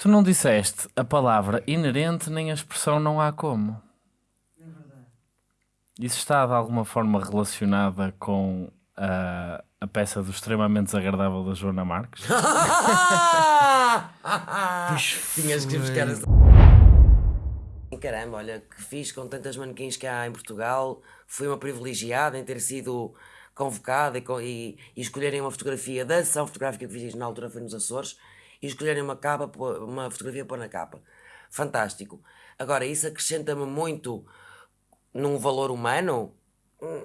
Tu não disseste a palavra inerente nem a expressão não há como. Isso está de alguma forma relacionada com a, a peça do extremamente desagradável da Joana Marques? Tinhas que ir buscar essa... Caramba, olha, que fiz com tantas manequins que há em Portugal. Fui uma privilegiada em ter sido convocada e, e, e escolherem uma fotografia da sessão fotográfica que fiz na altura foi nos Açores e escolherem uma capa, uma fotografia para pôr na capa. Fantástico. Agora, isso acrescenta-me muito num valor humano, Hum.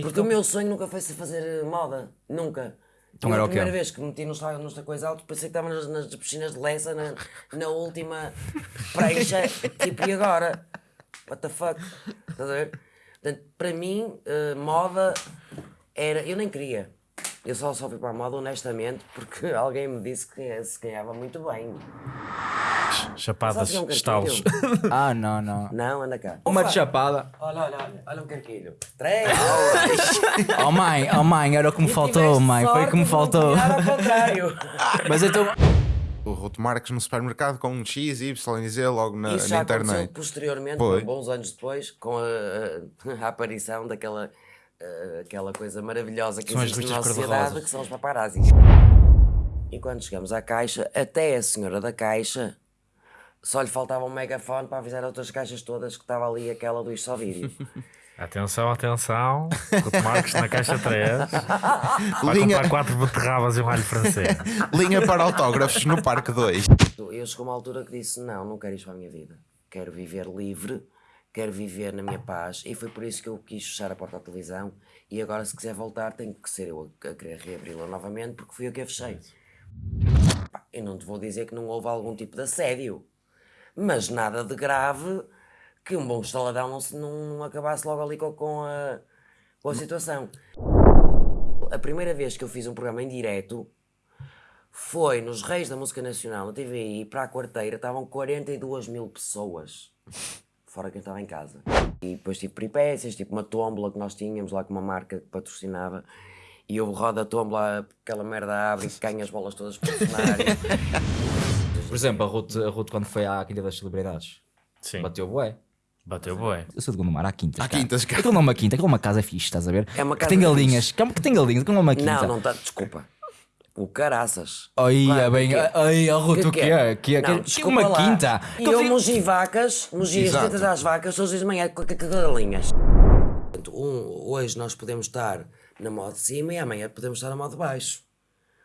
porque o meu sonho nunca foi se fazer moda, nunca. Então era a primeira vez que me meti nesta, nesta coisa alta, pensei que estava nas, nas piscinas de Lessa, na, na última prancha, tipo, e agora? What the fuck? Estás a ver? Portanto, para mim, eh, moda era. Eu nem queria. Eu só, só fui para a moda honestamente porque alguém me disse que se ganhava muito bem. Chapadas, é um estalos. Ah, não, não. Não, anda cá. Uma de chapada. Olha, olha, olha, olha um carquilho. Três! Oh mãe, oh mãe, era o que me faltou, mãe. Foi o que me faltou. Ao contrário. Mas então. O Ruto Marques no supermercado com um X, Y e Z logo na, Isso na já aconteceu internet. posteriormente, Foi. bons anos depois, com a, a- a aparição daquela eh, aquela coisa maravilhosa que São as existe na nossa sociedade, que são os paparazzis. E quando chegamos à caixa, até a senhora da caixa só lhe faltava um megafone para avisar outras caixas todas que estava ali aquela do Isto Vídeo. Atenção, atenção. Couto Marques na caixa 3. Vai Linha, comprar quatro beterrabas e um alho francês. linha para autógrafos no Parque 2. Eu chegou uma altura que disse: Não, não quero isto para a minha vida. Quero viver livre, quero viver na minha paz. E foi por isso que eu quis fechar a porta à televisão. E agora, se quiser voltar, tem que ser eu a, a querer reabri-la novamente, porque fui eu que a fechei. Pá, Eu não te vou dizer que não houve algum tipo de assédio, mas nada de grave que um bom estaladão não, se, não, não acabasse logo ali com, com a, com a situação. A primeira vez que eu fiz um programa em direto foi nos Reis da Música Nacional, na TVI, para a quarteira, estavam 42 mil pessoas, fora quem estava em casa. E depois tive peripécias, tipo uma tómbola que nós tínhamos lá com uma marca que patrocinava, e houve roda a tómbola, aquela merda abre e ganha as bolas todas para o cenário. Por exemplo, a Ruth, a Ruth quando foi à Quinta das Celebridades, Sim. bateu bué. Bateu bué. Eu sou de Gondomar, há quintas. Há cara. quintas, cara. Aquilo não é uma quinta, aquilo é uma casa fixe, estás a ver? É uma que casa tem fixe. galinhas, que, que tem galinhas, aquilo não é uma quinta. não, não está, desculpa. O caraças. Ai, Vai, é bem. é? Ai, oh, Ruth, o que é? Que é? Não, Que- desculpa uma lá. quinta. E Que eu, mogi vacas, mogi as tetas das vacas, dias de manhã com galinhas. Um, hoje nós podemos estar na moda de cima e amanhã podemos estar na moda de baixo.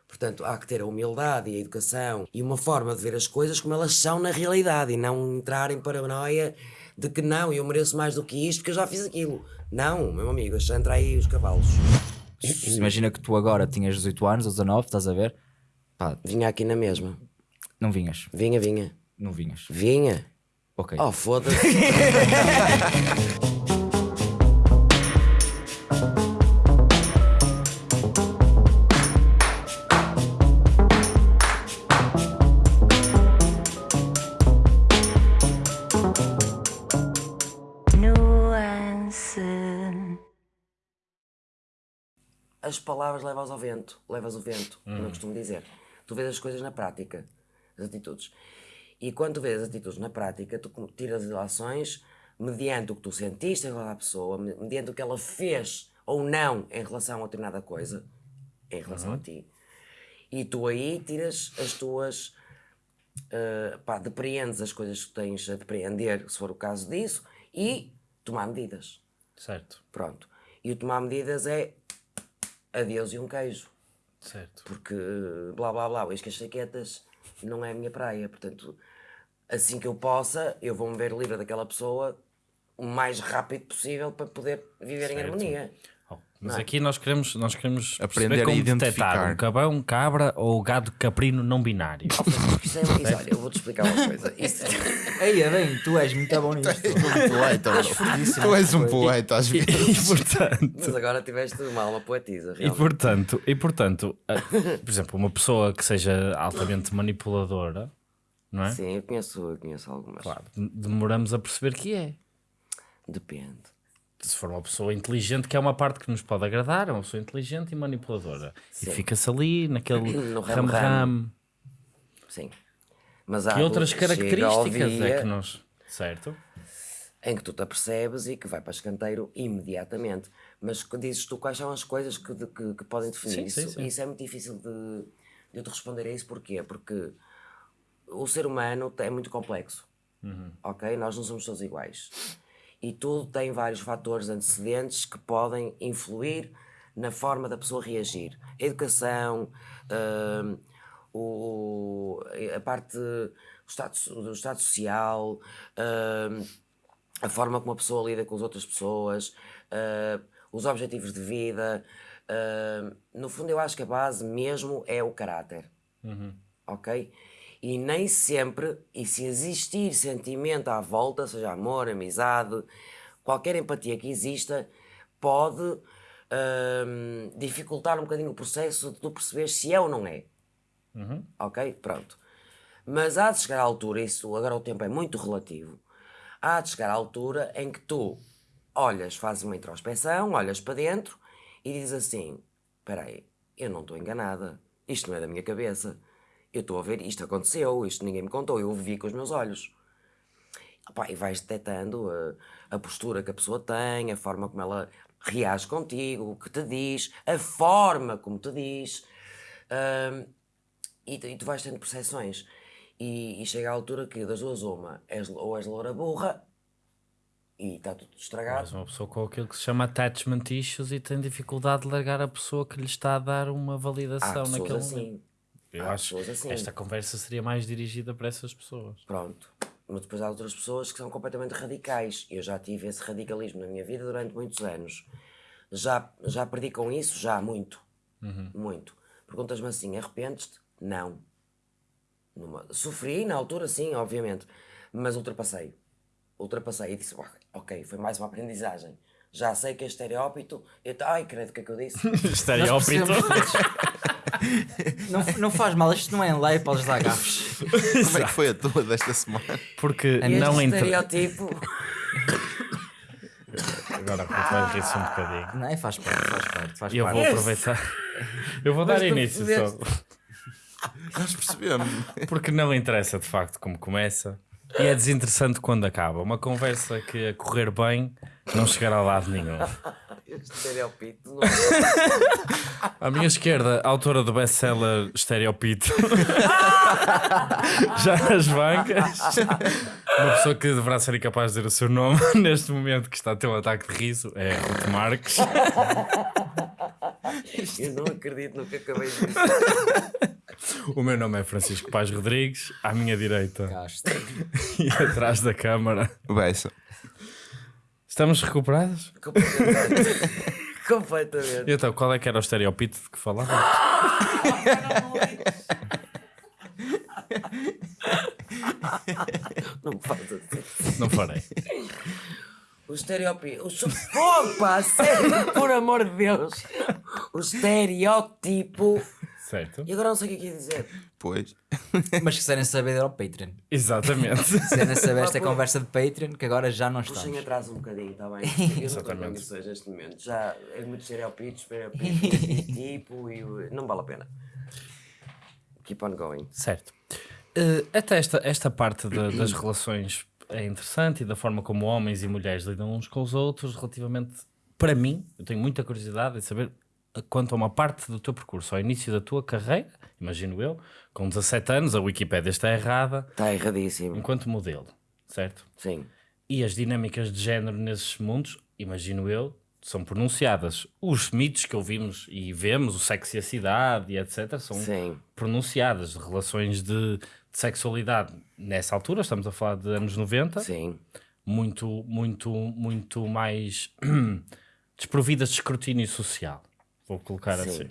Portanto, há que ter a humildade e a educação e uma forma de ver as coisas como elas são na realidade e não entrar em paranoia de que não, eu mereço mais do que isto porque eu já fiz aquilo. Não, meu amigo, deixa entrar aí os cavalos. Imagina que tu agora tinhas 18 anos ou 19, estás a ver? Pá, Vinha aqui na mesma. não vinhas. Vinha, vinha. Não vinhas. Vinha. Ok. Oh, foda-se. as palavras levas ao vento, levas o vento, como eu costumo dizer. Tu vês as coisas na prática, as atitudes. E quando tu vês as atitudes na prática, tu tiras as ações mediante o que tu sentiste em relação à pessoa, me- mediante o que ela fez ou não em relação a determinada coisa, em relação a ti. E tu aí tiras as tuas. Uh, pá, depreendes as coisas que tens a depreender, se for o caso disso, e tomar medidas. Certo, Pronto. E o tomar medidas é adeus e um queijo. certo. Porque blá blá blá, as cachaquetas não é a minha praia. Portanto, assim que eu possa, eu vou-me ver livre daquela pessoa o mais rápido possível para poder viver em Certo. harmonia. Oh, Mas aqui nós queremos, nós queremos Aprender perceber a como identificar. detectar um cabão, cabra ou gado caprino não binário. Isso é, olha, eu vou-te explicar uma coisa. Isso, Ei, é bem, tu és muito bom nisto. um poeta. Tu és um poeta às vezes. e portanto, mas agora tiveste uma alma poetisa, e portanto, e portanto, por exemplo, uma pessoa que seja altamente manipuladora, não é? Sim, eu conheço, eu conheço algumas. Claro, demoramos a perceber que é. Depende. Se for uma pessoa inteligente, que é uma parte que nos pode agradar, é uma pessoa inteligente e manipuladora. E fica-se ali naquele ram-ram. Sim. Mas há Que outras características é que nós. Certo? em que tu te apercebes e que vai para escanteiro imediatamente. Mas que dizes tu quais são as coisas que, de- que, que podem definir Sim, isso? sim, sim. Isso é muito difícil de, de eu te responder a isso. Porquê? Porque o ser humano é muito complexo. Uhum. Ok? Nós não somos todos iguais. E tudo tem vários fatores antecedentes que podem influir na forma da pessoa reagir. A educação, hum, o, a parte do estado, do estado social, hum, a forma como a pessoa lida com as outras pessoas, hum, os objetivos de vida. no fundo, eu acho que a base mesmo é o caráter ok? E nem sempre, e se existir sentimento à volta, seja amor, amizade, qualquer empatia que exista, pode hum, dificultar um bocadinho o processo de tu perceber se é ou não é. Ok? Pronto. Mas há de chegar à altura, isso agora o tempo é muito relativo, há de chegar à altura em que tu olhas, fazes uma introspeção, olhas para dentro e dizes assim: espera aí, eu não estou enganada, isto não é da minha cabeça, eu estou a ver, isto aconteceu, isto ninguém me contou, eu vi com os meus olhos. Opá, e vais detectando a, a postura que a pessoa tem, a forma como ela reage contigo, o que te diz, a forma como te diz. hum, e, tu- e tu vais tendo percepções. E, e chega à altura que das duas uma, és, ou és loura burra e está tudo estragado. Mas uma pessoa com aquilo que se chama attachment issues e tem dificuldade de largar a pessoa que lhe está a dar uma validação naquele assim. momento. Eu Há acho pessoas assim. que esta conversa seria mais dirigida para essas pessoas. Pronto. Mas depois há outras pessoas que são completamente radicais. Eu já tive esse radicalismo na minha vida durante muitos anos. Já, já perdi com isso? Já, muito. Muito. Perguntas-me assim, arrependes-te? Não. Numa- Sofri na altura, sim, obviamente. Mas ultrapassei. Ultrapassei e disse, "Ah, ok, foi mais uma aprendizagem. Já sei que é estereópito. Eu, ai, credo, o que é que eu disse? Estereópito. Não, não faz mal, isto não é em lei, podes dar gafos. Como é que foi a tua desta semana? Porque Este não entra. estereótipo. Agora vai rir-se um bocadinho. Não, é, faz parte, faz parte. Faz E eu parte. vou aproveitar. Eu vou dar Mas tu início só. Nós percebemos. Porque não interessa de facto como começa. E é desinteressante quando acaba. Uma conversa que a correr bem não chegará a lado nenhum. Este estereópito. não- À minha esquerda, a autora do best-seller Estereopito. Já nas bancas. Uma pessoa que deverá ser incapaz de dizer o seu nome neste momento que está a ter um ataque de riso é Ruth Marques. Eu não acredito no que acabei de dizer. O meu nome é Francisco Paz Rodrigues. À minha direita Gasto. e atrás da câmara. Beça. Estamos recuperados? Completamente. Completamente. E então, qual é que era o estereopito de que falava? Não faz assim. Não farei. O estereótipo. O so- Fogo, pá, sério, por amor de Deus. O estereótipo. Certo? E agora não sei o que é que ia dizer. Pois. Mas se quiserem saber, era o Patreon. Exatamente. Se quiserem saber esta Pá, conversa de Patreon, que agora já não Puxem estamos. atrás um bocadinho, está bem? Eu não estou condições neste momento. Já é muito estereótipo, estereótipo, tipo e. o- Não vale a pena. Keep on going. Certo. Eh, até esta, esta parte da- das relações é interessante e da forma como homens e mulheres lidam uns com os outros, relativamente, para mim, eu tenho muita curiosidade em saber eh, quanto a uma parte do teu percurso, ao início da tua carreira, imagino eu, com 17 anos, a Wikipédia está errada, Está erradíssimo. enquanto modelo, certo? Sim. E as dinâmicas de género nesses mundos, imagino eu, são pronunciadas. Os mitos que ouvimos e vemos, o sexo e a cidade e etc., são Sim. pronunciadas. Relações de, de sexualidade nessa altura, estamos a falar de anos 90, Sim. muito, muito, muito mais desprovidas de escrutínio social. Vou colocar Sim. assim.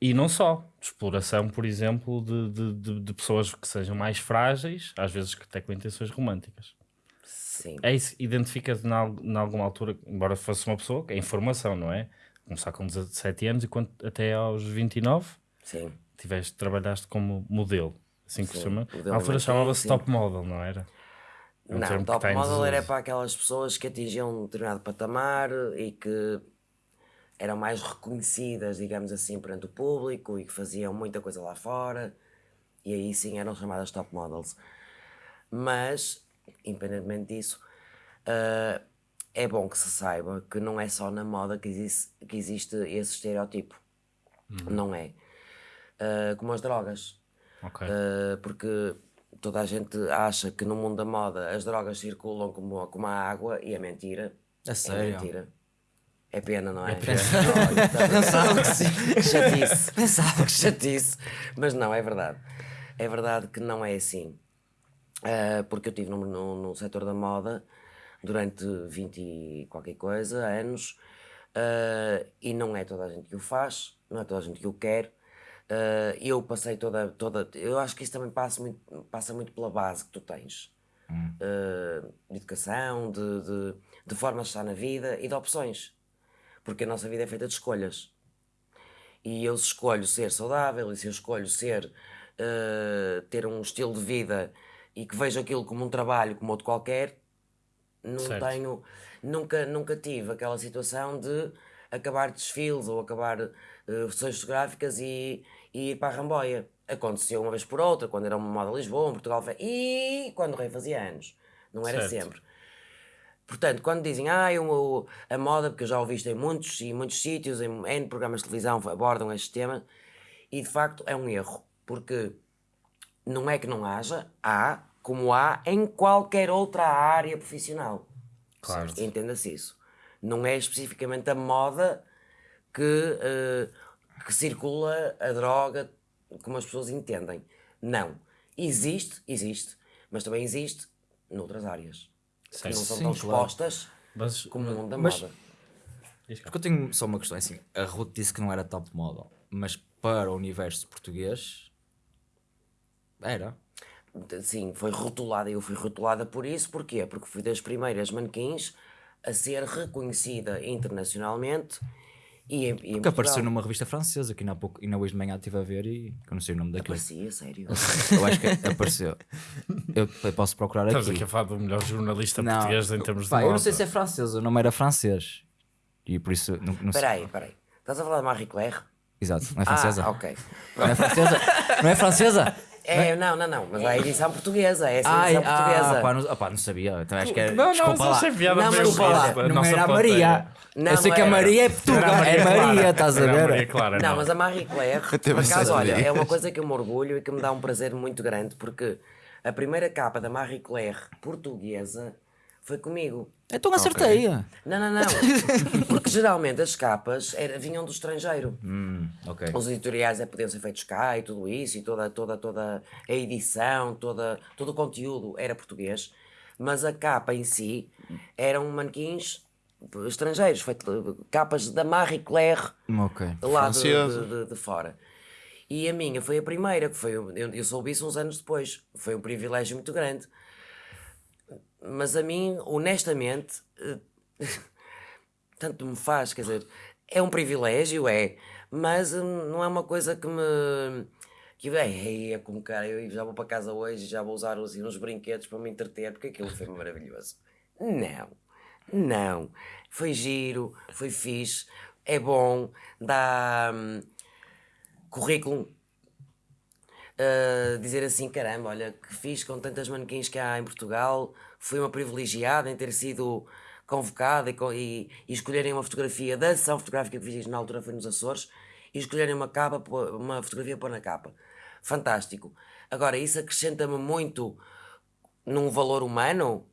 E não só, de exploração, por exemplo, de, de, de- de pessoas que sejam mais frágeis, às vezes que até com intenções românticas. Sim. É isso, identifica-te em alguma altura, embora fosse uma pessoa, que é informação, não é? Começar com 17 anos e quando, até aos 29 Sim. tiveste, trabalhaste como modelo, assim que se Sim, chama. modelo Na altura chamava-se top model, não era? É um Não, top model era para aquelas pessoas que atingiam um determinado patamar e que eram mais reconhecidas, digamos assim, perante o público e que faziam muita coisa lá fora E aí sim eram chamadas top models. Mas, independentemente disso, ah, é bom que se saiba que não é só na moda que existe, que existe esse estereotipo. Não é. Ah, como as drogas. Ok. Uh, porque toda a gente acha que no mundo da moda as drogas circulam como, como a água e é mentira. É sério? mentira. É pena, não é? Pensava que sim. Chatice. Pensava que. Chatice. Mas não, é verdade. É verdade que não é assim. Uh, porque eu estive no, no, no setor da moda durante 20 e qualquer coisa, anos, uh, e não é toda a gente que o faz, não é toda a gente que o quer. Uh, eu passei toda, toda. Eu acho que isso também passa muito, passa muito pela base que tu tens. Uh, de educação, de, de, de forma de estar na vida e de opções. Porque a nossa vida é feita de escolhas. E eu se escolho ser saudável e se eu escolho ser uh, ter um estilo de vida e que vejo aquilo como um trabalho como outro qualquer, não Certo. tenho nunca nunca tive aquela situação de acabar desfiles ou acabar uh, sessões fotográficas e, e ir para a Ramboia. Aconteceu uma vez por outra, quando era uma moda Lisboa, em Portugal, e quando o rei fazia anos. Não era Certo. sempre. Portanto, quando dizem ah, eu- a moda, porque eu já ouvi isto em muitos e muitos sítios, em N programas de televisão abordam este tema, e de facto é um erro, porque não é que não haja, há, como há em qualquer outra área profissional. Claro. Entenda-se isso. Não é especificamente a moda que, eh, que circula a droga como as pessoas entendem. Não. Existe, existe, mas também existe noutras áreas. Que Certo. não são Sim, tão claro. expostas Mas, como o mundo da Mas- moda. Porque eu tenho só uma questão, é assim, a Ruth disse que não era top model, mas para o universo português era. Sim, foi rotulada, eu fui rotulada por isso, porquê? Porque fui das primeiras manequins a ser reconhecida internacionalmente e e em Que Portugal. apareceu numa revista francesa, que ainda, há pouco, ainda hoje de manhã estive a ver e que eu não sei o nome daquilo. Aparecia, sério. Eu acho que apareceu. Eu, eu posso procurar Estamos aqui. aqui a falar do melhor jornalista Não, português em termos de pá, moda. eu não sei se é francesa, o nome era francês. E por isso, não, não sei. Espera aí, espera aí. Estás a falar de Marie Claire? Exato, não é francesa? Ah, ok. Não é francesa? não é francesa? É, não, não, não, mas há a edição portuguesa, é essa Ai, edição portuguesa. ah, pá, não, ah, pá, não sabia. Então acho que era. Não, não, desculpa lá. achei piada Não, mas desculpa lá, Não nossa era a. Maria. Não, eu sei não que a. Maria é Portugal. a É. Maria, estás a ver? Maria Clara, Não, não. mas a Marie Claire, por acaso, olha, é uma coisa que eu me orgulho e que me dá um prazer muito grande, porque a primeira capa da Marie Claire portuguesa foi comigo. Então acertei. Não, não, não. Porque geralmente as capas era- vinham do estrangeiro. Hum, ok. Os editoriais é, podiam ser feitos cá e tudo isso, e toda, toda, toda a edição, toda, todo o conteúdo era português, mas a capa em si eram manequins estrangeiros, feito, capas da Marie Claire Ok. lá de, de- de fora. E a minha foi a primeira, que foi, eu, eu soube isso uns anos depois. Foi um privilégio muito grande. Mas a mim, honestamente, eh, tanto me faz, quer dizer, é um privilégio, é, mas hum, não é uma coisa que me. que é, é como cara, eu já vou para casa hoje já vou usar assim, uns brinquedos para me entreter, porque aquilo foi maravilhoso. Não, não. Foi giro, foi fixe, é bom, dá hum, currículo. Uh, dizer assim, caramba, olha, que fiz com tantas manequins que há em Portugal, fui uma privilegiada em ter sido convocada e, e, e escolherem uma fotografia da sessão fotográfica que fiz na altura foi nos Açores e escolherem uma capa, uma fotografia para pôr na capa. Fantástico. Agora, isso acrescenta-me muito num valor humano?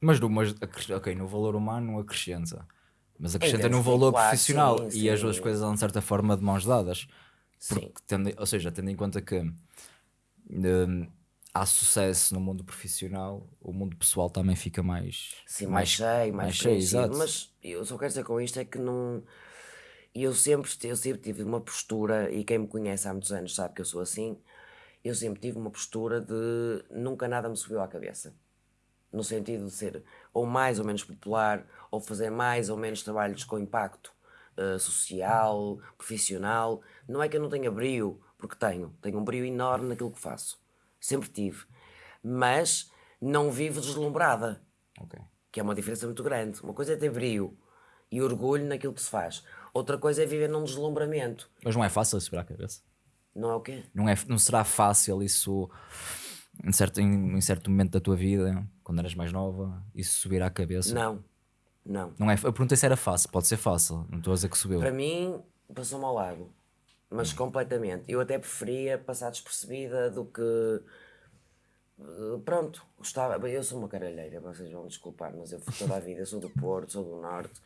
Mas, no, mas acres- ok, no valor humano acrescenta. Mas acrescenta de valor profissional. sim, e as sim. duas coisas andam de certa forma de mãos dadas. Sim. Porque tendo, ou seja, tendo em conta que hum, há sucesso no mundo profissional, o mundo pessoal também fica mais, Sim, mais, cheio, mais, preenchido. exato. Mas eu só quero dizer com isto é que não. Eu sempre, eu sempre tive uma postura, e quem me conhece há muitos anos sabe que eu sou assim. Eu sempre tive uma postura de nunca nada me subiu à cabeça. No sentido de ser ou mais ou menos popular, ou fazer mais ou menos trabalhos com impacto eh, social, profissional. Não é que eu não tenha brio, porque tenho. Tenho um brio enorme naquilo que faço. Sempre tive. Mas não vivo deslumbrada Ok. que é uma diferença muito grande. Uma coisa é ter brio e orgulho naquilo que se faz. Outra coisa é viver num deslumbramento. Mas não é fácil subir à cabeça. Não é o quê? Não, é, não será fácil isso em certo, em, em certo momento da tua vida, quando eras mais nova, isso subir à cabeça? Não, não. Não é, eu perguntei se era fácil, pode ser fácil, não estou a dizer que subiu. Para mim, passou-me ao lado. Mas completamente. Eu até preferia passar despercebida do que. eh, Pronto, gostava. Eu sou uma caralheira, vocês vão desculpar, mas eu fui toda a vida, sou do Porto, sou do Norte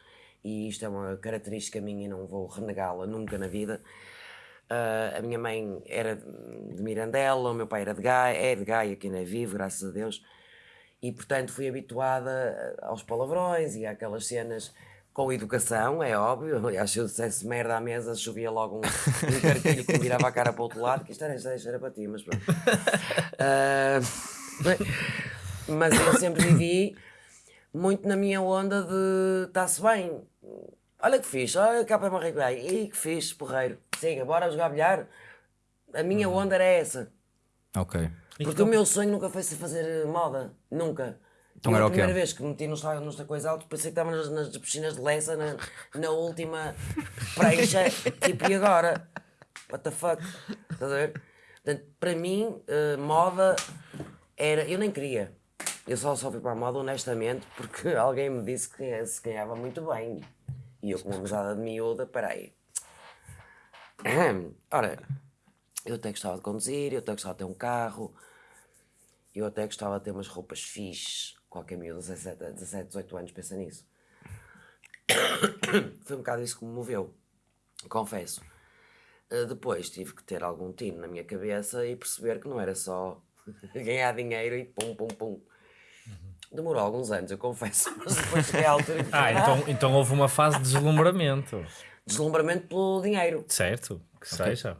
e isto é uma característica minha e não vou renegá-la nunca na vida. Ah, a minha mãe era de Mirandela, o meu pai era de Gaia, é de Gaia, que ainda é vivo, graças a Deus. E portanto fui habituada aos palavrões e àquelas cenas com educação, é óbvio. Aliás, se eu dissesse merda à mesa, chovia logo um, um cartilho que me virava a cara para o outro lado, que isto era, isto era, isto era para ti, mas pronto. Bem, mas eu sempre vivi muito na minha onda de está-se bem. Olha que fixe, olha cá para Marrico Ih, que fixe, porreiro. Siga, bora jogar bilhar. A minha onda era essa. Ok. Porque o meu sonho nunca foi ser fazer moda. Nunca. Então era a primeira vez que me meti nos nos coisa alto, pensei que estava nas, nas piscinas de Lessa, na, na última prancha. tipo, e agora? What the fuck? Estás a ver? Portanto, para mim, eh, moda era. Eu nem queria. Eu só, só fui para a moda honestamente porque alguém me disse que se ganhava muito bem. E eu, com uma mesada de miúda, peraí. Ora, eu até gostava de conduzir, eu até gostava de ter um carro, eu até gostava de ter umas roupas fixe. Qualquer miúdo, 17, 17, 18 anos, pensa nisso. Foi um bocado isso que me moveu, confesso. Uh, depois tive que ter algum tino na minha cabeça e perceber que não era só ganhar dinheiro e pum, pum, pum. Demorou alguns anos, eu confesso, mas depois cheguei à altura que Ah, então, então houve uma fase de deslumbramento. deslumbramento pelo dinheiro. Certo? Que seja.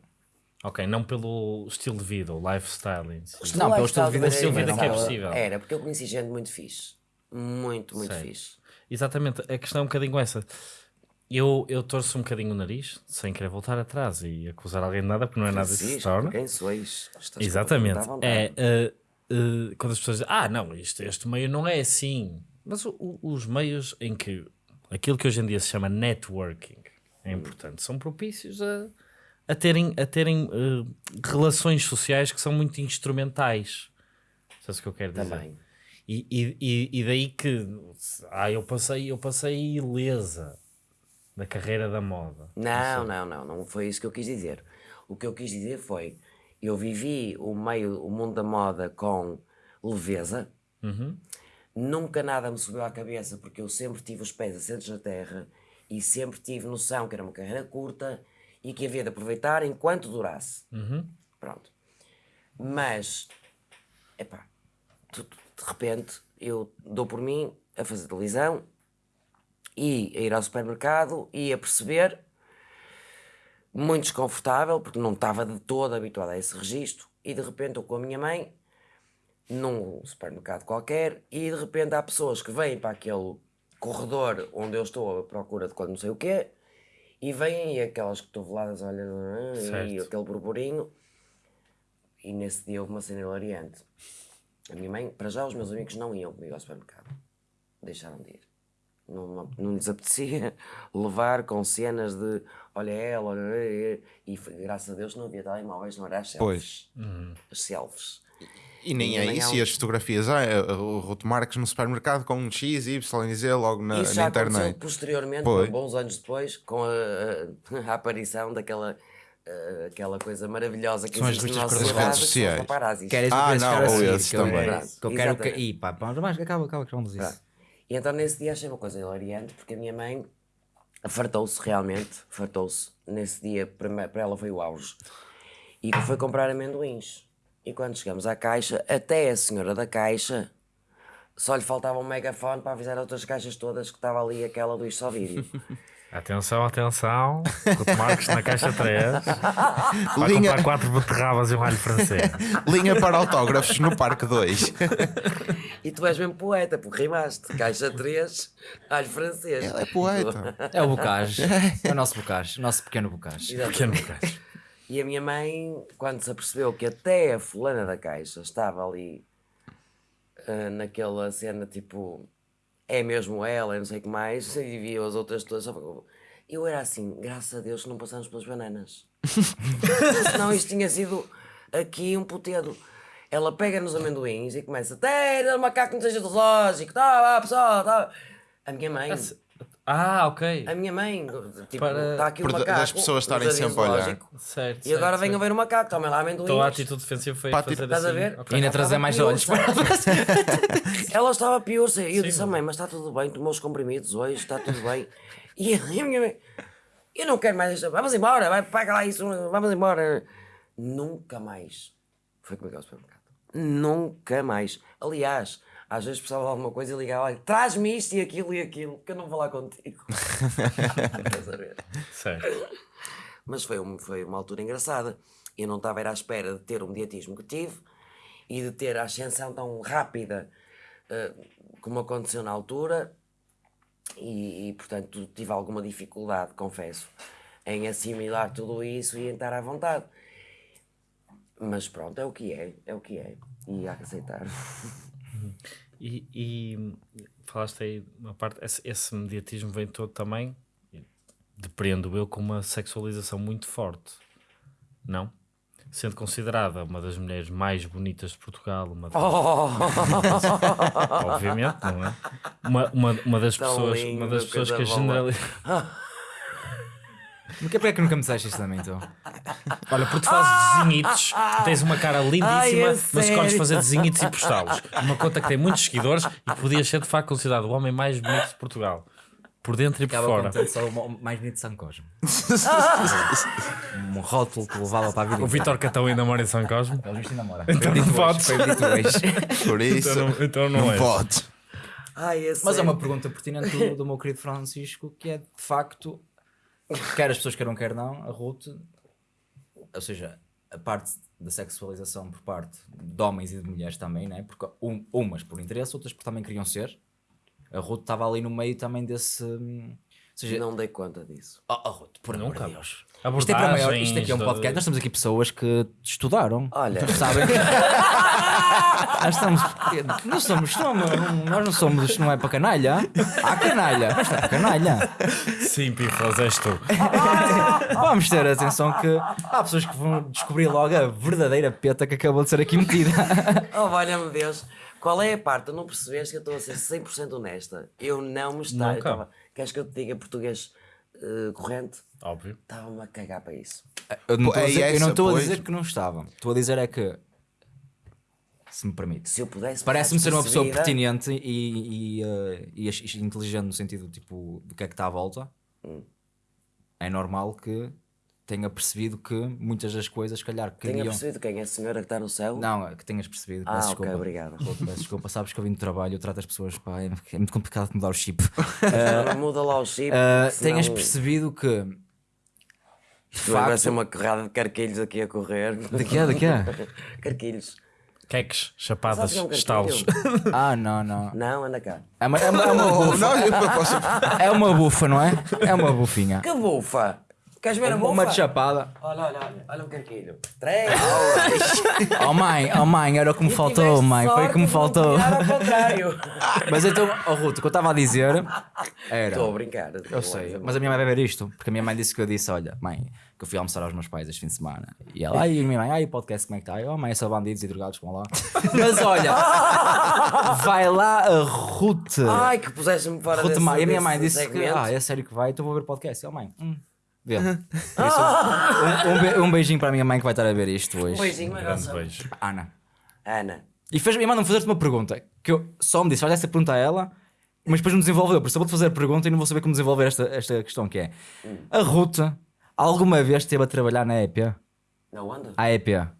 Ok, não pelo estilo de vida, o lifestyle. em si. Não, pelo estilo de vida estilo de vida que é possível. Era, porque eu conheci gente muito fixe. Muito, muito Sei. fixe. Exatamente, a questão é um bocadinho essa. Eu, eu torço um bocadinho o nariz, sem querer voltar atrás e acusar alguém de nada, porque não é nada disso que se torna. Quem sois? Estás Exatamente. É, uh, uh, quando as pessoas dizem, ah, não, isto, este meio não é assim. Mas o- o- os meios em que aquilo que hoje em dia se chama networking é importante, são propícios a, a terem, a terem uh, relações sociais que são muito instrumentais. Sabes o que eu quero dizer? Também. E, e, e- daí que ah, eu passei, eu passei ilesa da carreira da moda. Não, não, não, não foi isso que eu quis dizer. O que eu quis dizer foi, eu vivi o meio, o mundo da moda com leveza, nunca nada me subiu à cabeça porque eu sempre tive os pés assentos na terra e sempre tive noção que era uma carreira curta e que havia de aproveitar enquanto durasse. Pronto. Mas, epá, tu- de repente eu dou por mim a fazer televisão e a ir ao supermercado e a perceber muito desconfortável, porque não estava de todo habituado a esse registro, e de repente estou com a minha mãe num supermercado qualquer, e de repente há pessoas que vêm para aquele corredor onde eu estou à procura de quando não sei o quê, e vêm e aquelas cotoveladas, olha, e Certo. aquele burburinho, e nesse dia houve uma cena hilariante. A minha mãe, para já, os meus amigos não iam comigo ao supermercado. Deixaram de ir. Não, não lhes apetecia levar com cenas de olha ela, olha ele", e foi, graças a Deus não havia telemóveis, não era as selfies. As selfies. E nem E é nem isso, há e as fotografias, ah, é, o Ruto Marques no supermercado com um X, Y, Z logo na, Isso na internet. posteriormente, Foi. bons anos depois, com a, a- a aparição daquela a- aquela coisa maravilhosa que São as existe na revistas nossa redes sociais. Queres Ah, não, ou seguir, esse que eu- também. Que eu quero que. Ih, pá, mas acaba, acaba, que vamos disso. E então nesse dia achei uma coisa hilariante, porque a minha mãe fartou-se realmente, fartou-se. Nesse dia, para ela foi o auge. E foi comprar amendoins. E quando chegamos à caixa, até a senhora da caixa só lhe faltava um megafone para avisar outras caixas todas que estava ali aquela do Isto Só Vídeo. Atenção, atenção. Marcos na caixa 3. Vai Linha, comprar quatro beterrabas e um alho francês. linha para autógrafos no Parque 2. e tu és mesmo poeta, porque rimaste. Caixa 3, alho francês. Ele é poeta. É o Bocage. É o nosso Bocage. O nosso pequeno Bocage. Pequeno bocado. E a minha mãe, quando se apercebeu que até a fulana da caixa estava ali ah, naquela cena tipo é mesmo ela, não sei o que mais, e via as outras todas, só Eu era assim, graças a Deus que não passamos pelas bananas. Senão isto tinha sido aqui um putedo. Ela pega nos amendoins e começa, Teira, macaco não seja do zoológico, tá, lá, pessoal, tá. A minha mãe, Ah, ok. a minha mãe, tipo, Para- está aqui o Por da- macaco. das pessoas no estarem jardim sempre a olhar. zoológico, Certo. E agora certo, venham certo. ver o macaco, tomem lá amendoins. Então a atitude defensiva foi Pá, fazer Estás a assim. ver? ok. E ainda trazer mais olhos para Ela estava pior, e eu disse, mãe, mas está tudo bem, tomou os comprimidos hoje, está tudo bem. E a minha mãe, eu não quero mais esta, vamos embora, vai, paga lá isso, vamos embora. Nunca mais foi comigo ao supermercado. Nunca mais. Aliás, às vezes precisava de alguma coisa e ligava, olha, traz-me isto e aquilo e aquilo, que eu não vou lá contigo. Estás a ver? Certo. Mas foi, um- foi uma altura engraçada. Eu não estava à espera de ter o mediatismo que tive e de ter a ascensão tão rápida eh, como aconteceu na altura. E, e, portanto, tive alguma dificuldade, confesso, em assimilar tudo isso e em estar à vontade. Mas pronto, é o que é, é o que é. E há que aceitar. E, e falaste aí uma parte, esse, esse mediatismo vem todo também, depreendo eu, com uma sexualização muito forte, não? Sendo considerada uma das mulheres mais bonitas de Portugal, uma das- obviamente, não é? Uma, uma, uma das Tão pessoas, lindo, uma das pessoas que a generaliza. Porque é que nunca me disseste isso também, então? Olha, porque tu fazes desenhitos, tens uma cara lindíssima, Ai, é mas escolhes fazer desenhitos e postá-los. Uma conta que tem muitos seguidores e que podias ser de facto considerado o homem mais bonito de Portugal. Por dentro e por fora. só o mais bonito de São Cosme. um rótulo que levava para a vida. O Vitor Catão ainda mora em São Cosme. Ele viste namora. Então não podes. Foi dito hoje. Por isso, Então não, então não, não és. pode. Ai, é Mas é uma pergunta pertinente do, do meu querido Francisco, que é de facto, quer as pessoas queiram, quer não, a Ruth, ou seja, a parte da sexualização por parte de homens e de mulheres também, né? porque um- umas por interesse, outras porque também queriam ser. A Ruth estava ali no meio também desse. Ou seja, Não dei conta disso. oh, oh, por amor Nunca. de Deus. Isto, é para maior, isto aqui é um Abordagens podcast. Nós temos aqui pessoas que estudaram. Olha. Tu sabem. nós estamos. Não somos, somos. Nós não somos. Isto não é para canalha. Há canalha. Mas não é para canalha. Sim, Piflas, és tu. Vamos ter atenção que há pessoas que vão descobrir logo a verdadeira peta que acabou de ser aqui metida. Oh, valha-me Deus. Qual é a parte? Não percebeste que eu estou a ser 100% honesta? Eu não me estava. Queres que eu te diga português eh, corrente? Óbvio. Estava-me a cagar para isso. Eu não estou a é dizer, eu não essa, estou a dizer que não estava. Estou a dizer é que. Se me permite. Se eu pudesse. Parece-me ser uma pessoa pertinente e, e, eh, e inteligente no sentido tipo do que é que está à volta. Hum. É normal que tenha percebido que muitas das coisas, se calhar, Tenha queriam. percebido quem é a senhora que está no céu? Não, é que tenhas percebido. Ah, peço ok, desculpa. obrigado. Peço desculpa, sabes que eu vim do trabalho, eu trato as pessoas, pá, é, é muito complicado mudar o chip. Ah, Muda lá o chip. Uh, senão tenhas percebido que. De isto Vai facto. ser uma corrada de carquilhos aqui a correr. Daqui a, daqui a. Carquilhos. Queques, chapadas, que é um estalos. Ah, não, não. Não, anda cá. É uma, é uma, é uma bufa. não, eu posso. É uma bufa, não é? É uma bufinha. Que bufa! Queres ver a bufa? Uma de chapada. Olha, olha, olha. Olha um carquilho. Três. Oh mãe, oh mãe, era o que me faltou, mãe. Foi o que me faltou. ao contrário. Mas então, oh Ruto, o que eu estava a dizer era. Estou a brincar. Eu sei, mas a minha mãe vai ver isto, porque a minha mãe disse que eu disse: Olha, mãe, que eu fui almoçar aos meus pais este fim de semana. E ela, ai, a minha mãe, ai, o podcast como é que está? Eu, oh, mãe, é só bandidos e drogados, vão lá. Mas olha, vai lá a Ruth. Ai, que puseste-me fora Ruth desse, e a minha mãe disse que, segmento. ah, é sério que vai, então vou ver o podcast. E, mãe, hum, vê. Isso, um, um be- um beijinho para a minha mãe que vai estar a ver isto hoje. Um beijinho, mas Grande beijo. Ana. Ana. E fez, e mandam fazer-te uma pergunta que eu só me disse, faz essa pergunta a ela, mas depois não desenvolveu. Por isso eu vou-te fazer a pergunta e não vou saber como desenvolver esta, esta questão que é. A Ruth alguma vez esteve a trabalhar na EPA? Não anda? A EPA.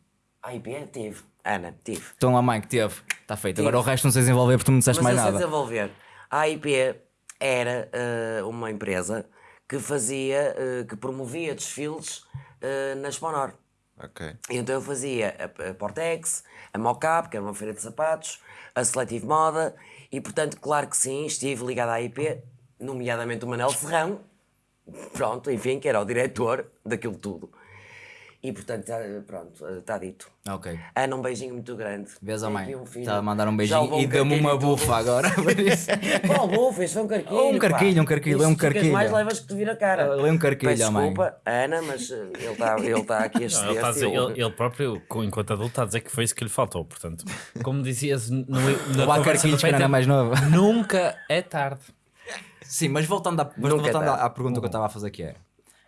A IP tive. Ana, tive. Então a mãe que teve, está feito. Agora o resto não sei desenvolver porque tu não disseste Mas mais eu sei nada. desenvolver. A AIP era eh, uma empresa que fazia, eh, que promovia desfiles eh, na Exponor. Ok. Então eu fazia a, a Portex, a Mocap, que era uma feira de sapatos, a Selective Moda, e portanto, claro que sim, estive ligado à AIP, nomeadamente o Manel Serrão, pronto, enfim, que era o diretor daquilo tudo. E portanto, tá- pronto, está dito. Ok. Ana, um beijinho muito grande. Vês a Tem mãe? um. Está a mandar um beijinho e um deu-me uma bufa agora. Qual bufa? Isso foi um carquilho. Um pá. carquilho, um carquilho, é um carquilho. mais levas que te vir a cara. Lê um carquilho, Peço à mãe. desculpa, Ana, mas eh, ele está ele tá aqui a Não, ele, a dizer- ele- ele próprio, enquanto adulto, está a dizer que foi isso que lhe faltou. Portanto, como dizias no, conversa do carquilhos quando era mais nova. nunca é tarde. Sim, mas voltando, à, mas é voltando à, à pergunta que eu estava a fazer que é.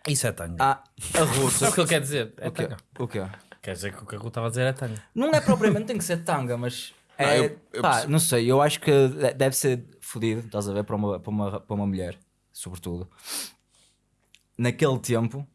Isso é tanga. Ah, a Ruth. Sabe o que ele quer dizer? É o quê? tanga. O quê? Quer dizer que o que a Ruth estava a dizer é tanga. Não é propriamente, tem que ser tanga, mas. É, Não, eu- eu pá, percebo. não sei, eu acho que de- deve ser fodido, estás a ver, para uma, para uma, para uma mulher, sobretudo. Naquele tempo,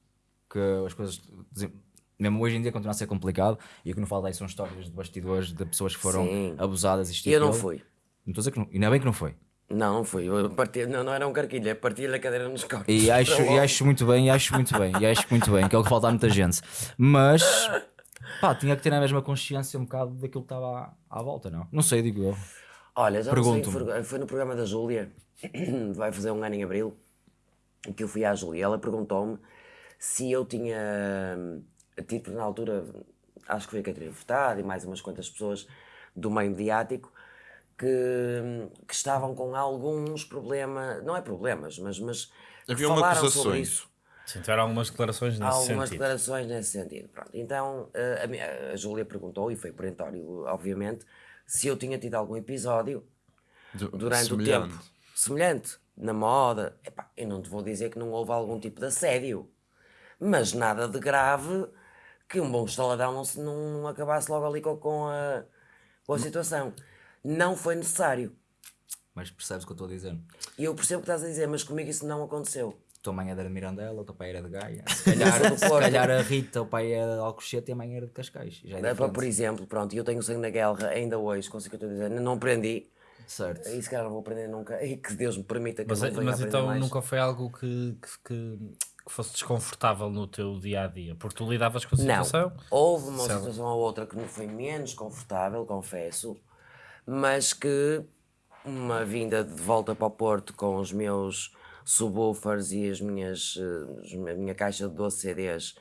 que as coisas, desen- mesmo hoje em dia, continua a ser complicado, e o que não falo aí são histórias de bastidores de pessoas que foram Sim. abusadas. Isto E eu não aquilo. fui. Não estou a dizer que não, ainda bem que não foi. Não, não fui. Eu parti, não, não era um carquilho, é partir a cadeira nos corpos. E acho, e acho muito bem, e acho muito bem, e acho muito bem, que é o que falta a muita gente. Mas, pá, tinha que ter a mesma consciência um bocado daquilo que estava à, à volta, não? Não sei, digo eu. Olha, já não sei, foi, foi no programa da Júlia, vai fazer um ano em Abril, que eu fui à Júlia. Ela perguntou-me se eu tinha tido na altura, acho que foi a Catarina Furtado e mais umas quantas pessoas do meio mediático que, que estavam com alguns problemas, não é problemas, mas, mas Havia uma falaram sobre acusações. isso. Sim, tiveram algumas declarações Há nesse algumas sentido. declarações nesse sentido. Pronto. Então eh, a, minha- a Júlia perguntou, e foi perentório, obviamente, se eu tinha tido algum episódio Du- durante semelhante. o tempo semelhante na moda. Epá, eu não te vou dizer que não houve algum tipo de assédio, mas nada de grave que um bom estaladão não, se- não acabasse logo ali com, com a, com a situação. Não foi necessário. Mas percebes o que eu estou a dizer? E eu percebo o que estás a dizer, mas comigo isso não aconteceu. tua mãe era de Mirandela, o teu pai era de Gaia. Se calhar, se calhar a Rita, o pai era de Alcochete e a mãe era de Cascais. Já é Dá para, diferente. por exemplo, pronto, eu tenho sangue na guerra ainda hoje, consigo que eu estou a dizer, não aprendi, Certo. e se calhar não vou aprender nunca, e que Deus me permita que Mas, eu não mas então mais. nunca foi algo que, que, que- que fosse desconfortável no teu dia a dia? Porque tu lidavas com a Não, situação? houve uma Certo. situação ou outra que me foi menos confortável, confesso, mas que uma vinda de volta para o Porto com os meus subwoofers e as minhas, eh, a minha caixa de 12 CDs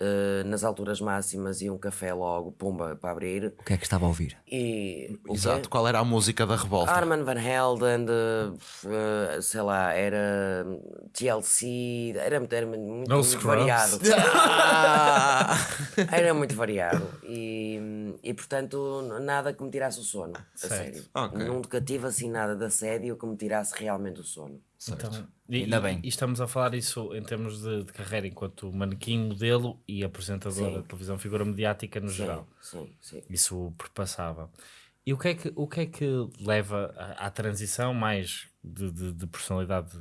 eh, nas alturas máximas e um café logo, pumba, para abrir. O que é que estava a ouvir? E? Exato. Qual era a música da revolta? Arman Van Helden, de, eh, sei lá, era TLC, era, muito- era muito, No muito variado. era muito variado e, e portanto nada que me tirasse o sono, a Certo. sério. Ok. Nunca tive assim nada de assédio que me tirasse realmente o sono. Então, e, Ainda bem. E estamos a falar isso em termos de, de carreira enquanto manequim, modelo e apresentadora Sim. de televisão, figura mediática no geral. Sim, sim. Isso perpassava. E o que é que, o que, é que leva à, à transição mais de, de, de personalidade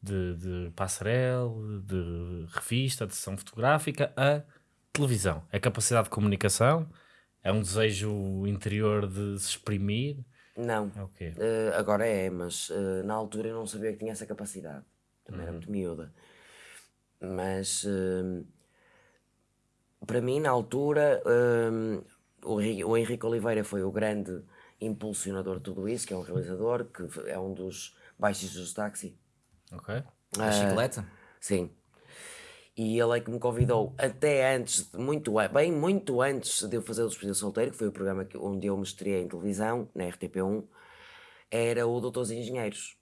de, de passarela, de revista, de sessão fotográfica a televisão? É capacidade de comunicação? É um desejo interior de se exprimir? Não. É o quê? Eh, agora é, mas eh, na altura eu não sabia que tinha essa capacidade. Também era muito miúda. Mas eh, para mim, na altura, o, o Henrique Oliveira foi o grande impulsionador de tudo isso, que é um realizador, que é um dos baixistas do táxi. Ok? A chicleta? Sim. E ele é que me convidou até antes, muito, bem muito antes de eu fazer o Despedida Solteiro, que foi o programa que, onde eu me estreiei em televisão, na RTP1, era o Doutores Engenheiros,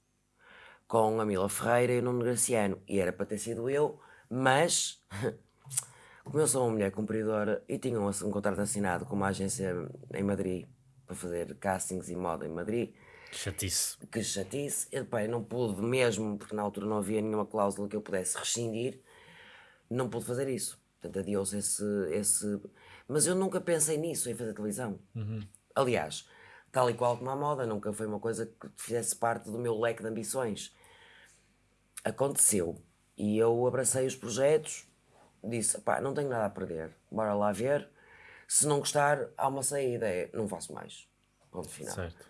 com a Mila Ferreira e o Nuno Graciano. E era para ter sido eu, mas como eu sou uma mulher cumpridora e tinha um, um contrato assinado com uma agência em Madrid para fazer castings e moda em Madrid, Chatice. que chatice. Eu, eu não pude mesmo, porque na altura não havia nenhuma cláusula que eu pudesse rescindir, não pude fazer isso. Portanto, adiou-se esse, esse. Mas eu nunca pensei nisso, em fazer televisão. Aliás, tal e qual como a moda, nunca foi uma coisa que fizesse parte do meu leque de ambições. Aconteceu. E eu abracei os projetos, disse: pá, não tenho nada a perder, bora lá ver. Se não gostar, há uma saída, é não faço mais. Ponto final. Certo.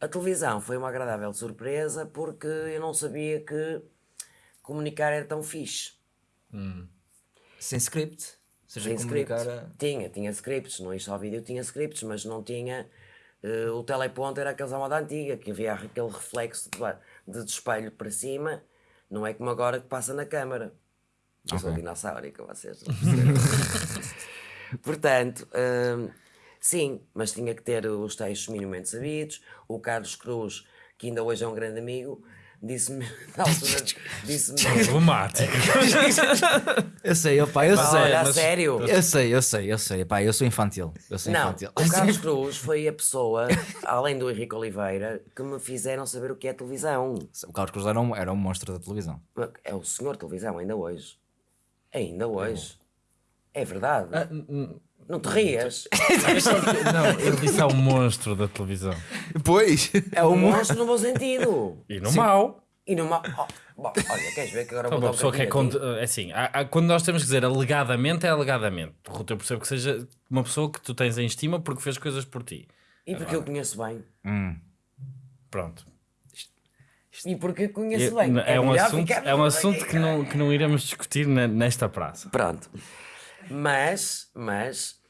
A televisão foi uma agradável surpresa porque eu não sabia que comunicar era tão fixe. Sem script. Seja, Sem comunicar script. a- Tinha, tinha scripts, não ia só vídeo, tinha scripts, mas não tinha. eh, o teleponto era aqueles à moda antiga, que havia aquele reflexo de, de, de espelho para cima, não é como agora que passa na câmara. Eu sou dinossaurica, vocês. não. Portanto, hum, sim, mas tinha que ter os textos minimamente sabidos. O Carlos Cruz, que ainda hoje é um grande amigo, disse-me, na altura, disse-me. Problemático. Eu sei, opa, eu Pá, sei. olha, a mas- sério. Eu sei, eu sei, eu sei. Pá, eu sou infantil. Eu sou Não, infantil. o Carlos Cruz foi a pessoa, além do Henrique Oliveira, que me fizeram saber o que é televisão. O Carlos Cruz era um, era um monstro da televisão. É o senhor televisão, ainda hoje. Ainda hoje. É verdade. Ah, hum, Não te rias. Não, ele disse é um monstro da televisão. Pois. É Um um monstro no bom sentido. E no mau. E numa. Oh, bom, olha, queres ver que agora Então, vou uma dar um pessoa que é cont- é assim, há- há- quando nós temos que dizer alegadamente, é alegadamente. Ruth, eu percebo que seja uma pessoa que tu tens em estima porque fez coisas por ti. E porque eu conheço bem. Pronto. E porque conheço É, bem. é um melhor assunto, é um assunto que, não, que não iremos discutir na- nesta praça. Pronto. Mas, mas.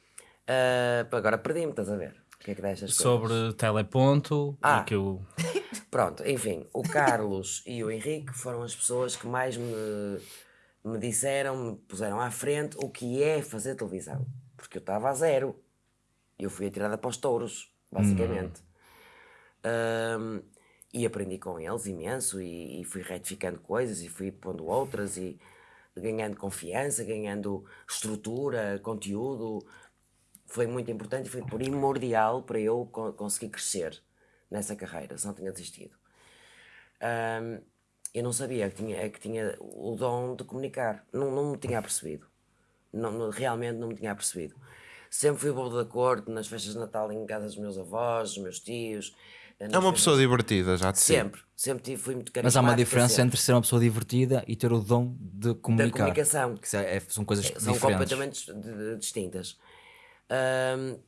Ah, agora perdi-me, estás a ver? O que é que destas coisas? Sobre teleponto Ah. que eu. Pronto, enfim, o Carlos e o Henrique foram as pessoas que mais me, me disseram, me puseram à frente o que é fazer televisão. Porque eu estava a zero. Eu fui atirada para os touros, basicamente. Ahm, e aprendi com eles imenso e, e fui retificando coisas e fui pondo outras e ganhando confiança, ganhando estrutura, conteúdo. Foi muito importante e foi primordial para eu co- conseguir crescer nessa carreira, se não tinha desistido. Ahm, eu não sabia que tinha, que tinha o dom de comunicar, não, não me tinha apercebido. Não, não- realmente não me tinha apercebido. Sempre fui bobo da corte nas festas de Natal em casa dos meus avós, dos meus tios. É uma pessoa divertida, já te. Sempre, sempre tive, fui muito Mas há uma diferença sempre. entre ser uma pessoa divertida e ter o dom de comunicar. comunicação. Que é- é- são coisas são diferentes. completamente de- de- distintas. Ahm,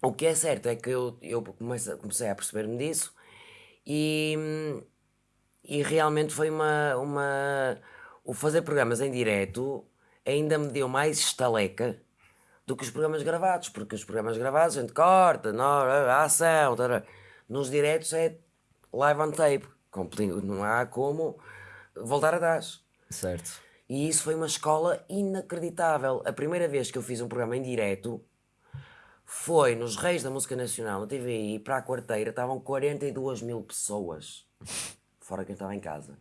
o que é certo é que eu, eu comecei, comecei a perceber-me disso e, e realmente foi uma, uma. O fazer programas em direto ainda me deu mais estaleca do que os programas gravados, porque os programas gravados a gente corta, não, a ação, tará. nos diretos é live on tape, não há como voltar atrás. Certo. E isso foi uma escola inacreditável. A primeira vez que eu fiz um programa em direto foi nos Reis da Música Nacional, na TVI, para a quarteira, estavam 42 mil pessoas. Fora quem estava em casa.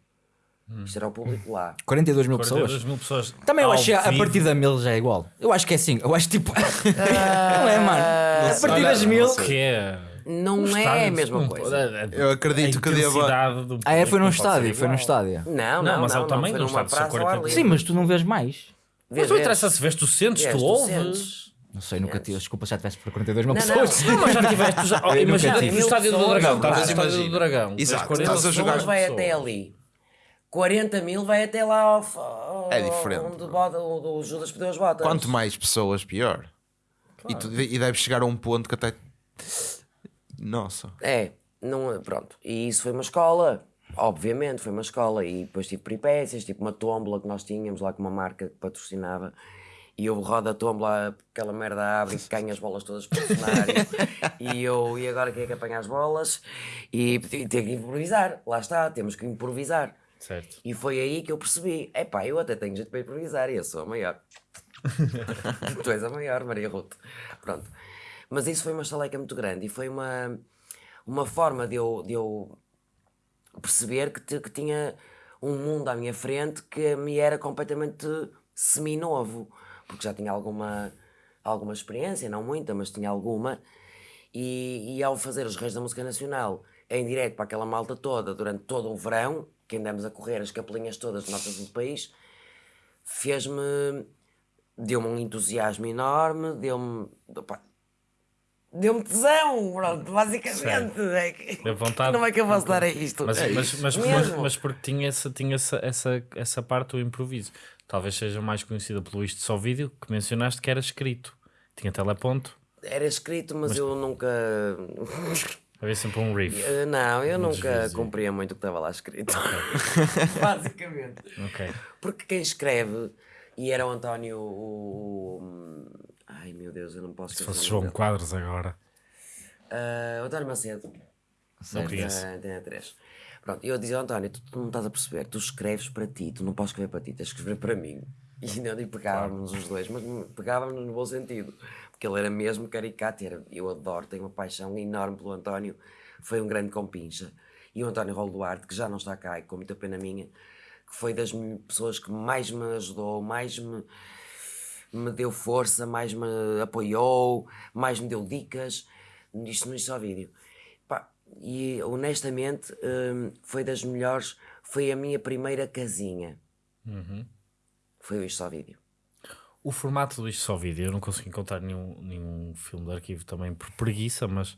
Isto era o público lá. 42 mil 42 pessoas. mil pessoas. Também eu acho que a partir da mil já é igual. Eu acho que é assim. Eu acho tipo. não é, mano? A partir das mil. Que é. Não Um é a mesma coisa. é- Eu acredito a que deva- Ah, é? Foi público num estádio. Foi num estádio. Não, Não, não, mas é não, o tamanho foi do estádio, são praça ao 40 ar livre. Sim, mas tu não vês mais. Mas não interessa se vês tu sentes, Vês, tu tu ouves. Não sei, nunca tive. Desculpa se já tivesse para 42 mil Não, pessoas. não. Não, mas já tiveste. Já, Eu imagina, no estádio do Dragão. Estás no estádio do. Dragão. Exato, 40 estás a jogar- vai até ali. 40 mil vai até lá ao, ao- É diferente. onde bota- onde o Judas pediu as botas. Quanto mais pessoas, pior. E, tu, e deve chegar a um ponto que até. Nossa. É, não, pronto. E isso foi uma escola, obviamente, foi uma escola. E depois tive peripécias, tipo uma tómbola que nós tínhamos lá com uma marca que patrocinava. E eu rodo a tómbola, aquela merda abre e ganha as bolas todas para o cenário. e eu, e agora quem é que apanha as bolas? E, e tenho que improvisar, lá está, temos que improvisar. Certo. E foi aí que eu percebi: epá, eu até tenho jeito para improvisar e eu sou a maior. tu és a maior, Maria Ruth. Pronto. Mas isso foi uma estaleca muito grande e foi uma, uma forma de eu, de eu perceber que, ti- que tinha um mundo à minha frente que me era completamente seminovo, porque já tinha alguma, alguma experiência, não muita, mas tinha alguma. E, e ao fazer os Reis da Música Nacional em direto para aquela malta toda durante todo o verão, que andamos a correr as capelinhas todas notas do país, fez-me. deu-me um entusiasmo enorme, deu-me. Deu-me tesão, pronto, basicamente. É que, Deu vontade. Como é que eu posso dar a isto? Mas, É mas, mas, mas, mas porque tinha, essa, tinha essa, essa, essa parte do improviso. Talvez seja mais conhecida pelo isto só vídeo que mencionaste que era escrito. Tinha teleponto, Era escrito, mas, eu nunca. havia sempre um riff. Eh, Não, eu nunca desvio. cumpria muito o que estava lá escrito. Basicamente. Ok. Porque quem escreve, e era o António. O- ai meu Deus, eu não posso Se fosse João. Quadros agora. O António Macedo. Não conheço. Antena 3. Pronto, eu dizia ao António: tu, tu não estás a perceber, tu escreves para ti, tu não podes escrever para ti, tens que escrever para mim. E não digo pegávamos os dois, mas pegávamos no bom sentido. Porque ele era mesmo caricato. Era, eu adoro, tenho uma paixão enorme pelo António. Foi um grande compincha. E o António Rolo Duarte, que já não está cá e com muita pena minha, que foi das pessoas que mais me ajudou, mais me, me deu força, mais me apoiou, mais me deu dicas. Isto no Isto ao Vídeo. Pá, e honestamente, hum, foi das melhores. Foi a minha primeira casinha. Foi o Isto ao Vídeo. O formato do Isto Só Vídeo, eu não consigo encontrar nenhum, nenhum filme de arquivo também por preguiça, mas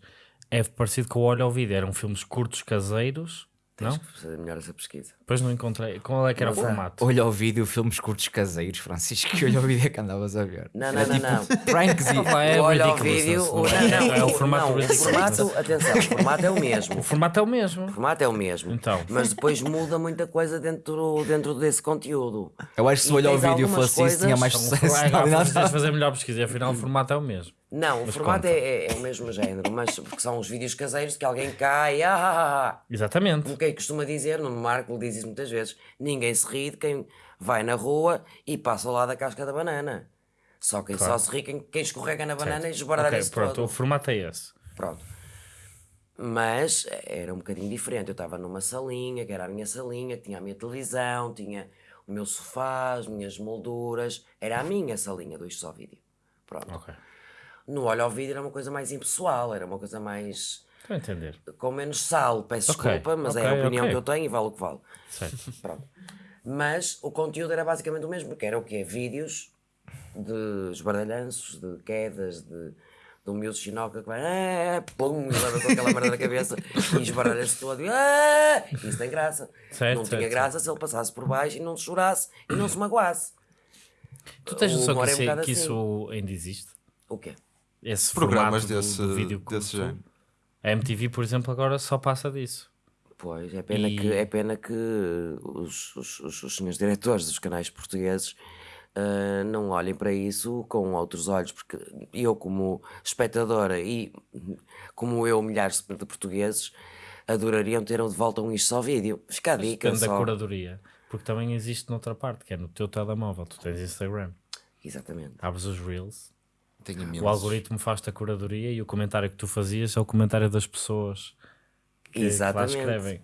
é parecido com o Olho ao Vídeo. Eram filmes curtos caseiros, não? Tens que fazer melhor essa pesquisa. Depois não encontrei. Qual é que era o Mas há- formato? Olha o vídeo, filmes curtos caseiros, Francisco, que olha o vídeo que andavas a ver. Não, não, não, não. Pranks e... Opa, é Olha ao ridiculous, vídeo. não o- é? Não, não, É o formato não, o formato, atenção, o formato é o mesmo. O formato é o mesmo. O formato é o mesmo. Então. Mas depois muda muita coisa dentro, dentro desse conteúdo. Eu acho que se o olho ao tens vídeo fosse isso, tinha mais Então, o sucesso. agora Não, não, precisas fazer melhor pesquisa e afinal o formato é o mesmo. Não, o Mas formato é, é- é o mesmo género, mas porque são os vídeos caseiros que alguém cai, ah, ah, ah, ah. Exatamente. como quem costuma dizer, no Marco diz isso muitas vezes, ninguém se ri de quem vai na rua e passa ao lado da casca da banana. Só quem só se ri quem, quem escorrega na banana e esbardalha Ok, se pronto, todo. o formato é esse. Pronto. Mas era um bocadinho diferente. Eu estava numa salinha, que era a minha salinha, que tinha a minha televisão, tinha o meu sofá, as minhas molduras. Era a minha salinha do Isto Só Vídeo. Pronto. Ok. No Olho ao Vídeo era uma coisa mais impessoal, era uma coisa mais. Estou a entender. com menos sal. Peço Ok, desculpa, mas é ok, a opinião ok. que eu tenho e vale o que vale. Certo. Pronto. Mas o conteúdo era basicamente o mesmo, porque era o quê? Vídeos de esbardalhanços, de quedas, de, de um miúdo chinoca que vai, ah, pum, e leva com aquela merda na cabeça e esbardalha-se todo. Ah, isso tem graça. Certo, não tinha certo, graça se ele passasse por baixo e não se chorasse e não se magoasse. Tu tens noção que, é um isso, bocado que assim. isso ainda existe? O quê? Esse Programas do- desse, do, vídeo desse género. A MTV, por exemplo, agora só passa disso. Pois, é pena E- que, é pena que os, os, os, os senhores diretores dos canais portugueses ah, não olhem para isso com outros olhos, porque eu, como espectadora e como eu, milhares de portugueses, adorariam ter de volta um isto só vídeo. Fica a dica Depende da curadoria. Porque também existe noutra parte, que é no teu telemóvel. Tu tens Instagram. Exatamente. Abres os Reels. O algoritmo faz-te a curadoria e o comentário que tu fazias é o comentário das pessoas que, que lá escrevem.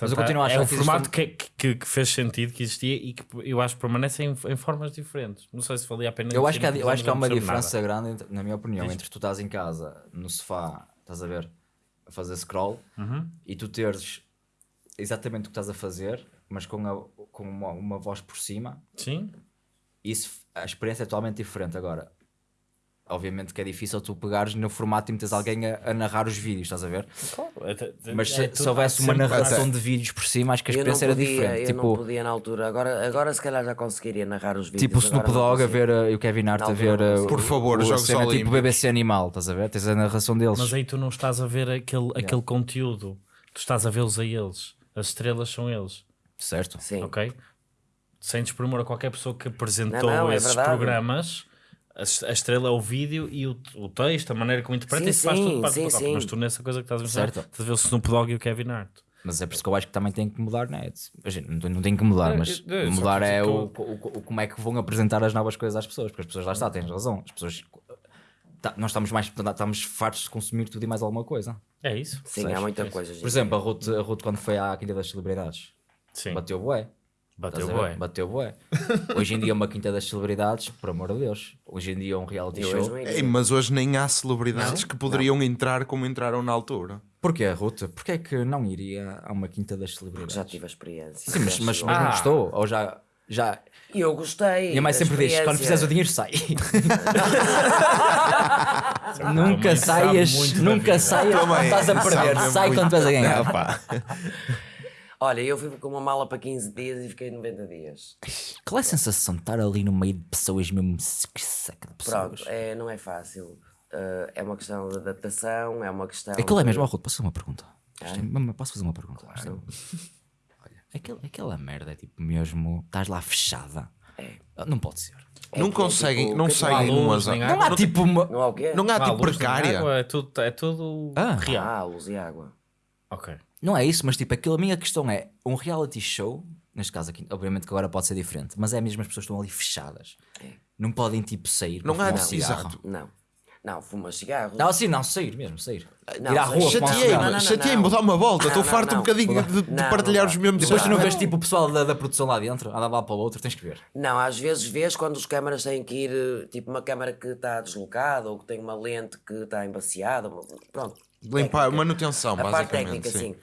Mas eu Portanto, continuo a é achar um que formato que, que, que fez sentido, que existia e que eu acho que permanece em, em formas diferentes. Não sei se valia a pena. Eu acho que há, eu acho que há uma diferença grande, entre- na minha opinião, Diz. entre tu estás em casa, no sofá, estás a ver, a fazer scroll, Uhum. e tu teres exatamente o que estás a fazer, mas com, a- com uma, uma voz por cima, nada. Sim, isso, a experiência é totalmente diferente. Agora, obviamente que é difícil tu pegares no formato e meteres alguém a, a narrar os vídeos, estás a ver? claro. Até- Mas se, é se tudo- houvesse uma sempre- narração de vídeos por cima, acho que a Eu não experiência podia, era diferente. eu não Tipo, podia na altura. Agora, agora se calhar já conseguiria narrar os vídeos. tipo o Snoop não Dogg a ver uh, e o Kevin Hart a ver não uh. Por favor, o, Jogos cena tipo. BBC Animal, estás a ver? Tens a narração deles. Mas aí tu não estás a ver aquele, aquele conteúdo, tu estás a vê-los a eles. As estrelas são eles, Certo? Sim. ok? Sem desprimor a qualquer pessoa que apresentou Não, não, é esses verdade. programas, a, es- a estrela é o vídeo e o, o texto, a maneira como interpreta, Sim, isso faz tudo parte sim, do sim. Mas tu nessa coisa que estás a ver, Certo. estás a ver o Snoop Dogg e o Kevin Hart. Mas é por isso que eu acho que também tem que mudar, né? Imagina, não, tem- não tem que mudar, É, mas é, é, mudar é o, o- o- como é que vão apresentar as novas coisas às pessoas, porque as pessoas lá está, tens razão. As pessoas tá- nós estamos mais estamos fartos de consumir tudo e mais alguma coisa. É isso? Sim, Percebes? há muita coisa. Por exemplo, a Ruth, a Ruth quando foi à Quinta das Celebridades, Sim. bateu bué. Bateu bué. Bateu bué. Hoje em dia uma Quinta das Celebridades, por amor de Deus. Hoje em dia um reality Eu show. não. Ei, mas hoje nem há celebridades que poderiam entrar como entraram na altura. Porquê, Ruth? Porquê é que não iria a uma Quinta das Celebridades? Já tive a experiência. Sim, mas, mas, mas não Ah. gostou? Ou já... já... E eu gostei. Minha mãe sempre diz, quando fizeres o dinheiro, sai. nunca saias, nunca saias estás a perder. Sai quando estás a ganhar. Olha, eu fui com uma mala para 15 dias e fiquei 90 dias. Qual é a sensação de estar ali no meio de pessoas mesmo que seca de pessoas? Pronto, é, não é fácil. Uh, é uma questão de adaptação, é uma questão. Aquilo é mesmo, oh, Ruth, posso fazer uma pergunta? É- Posso fazer uma pergunta? Isto é- Olha, aquele- aquela merda é tipo mesmo, estás lá fechada. Não pode ser. É não é conseguem, tipo- não é tipo saem luz, umas. nem Não, água. Não há tipo uma. Não há o quê? não há Ah, tipo luz, precária. água, é tudo, é tudo Ah. real. Ah, luz e água. Ok. Não é isso, mas tipo, aquilo, a minha questão é um reality show neste caso aqui, obviamente que agora pode ser diferente, mas é mesmo as pessoas que estão ali fechadas. É. Não podem tipo sair. Não para há um cigarro. Não. Não, fuma cigarros. Não, sim, não, sair mesmo, sair. Não, Ir à rua, Chateei-me, não, cigarro. não, chateei-me, não. dá uma volta. Não, Estou não, farto um não. bocadinho de, de Não, partilhar não os dá. mesmos Depois tu não Ah, vês tipo o pessoal da, da produção lá dentro, anda lá para o outro, tens que ver. Não, às vezes vês quando os câmaras têm que ir, tipo uma câmara que está deslocada ou que tem uma lente que está embaciada. Pronto. Limpar, técnica. manutenção, A parte basicamente. técnica, sim. sim.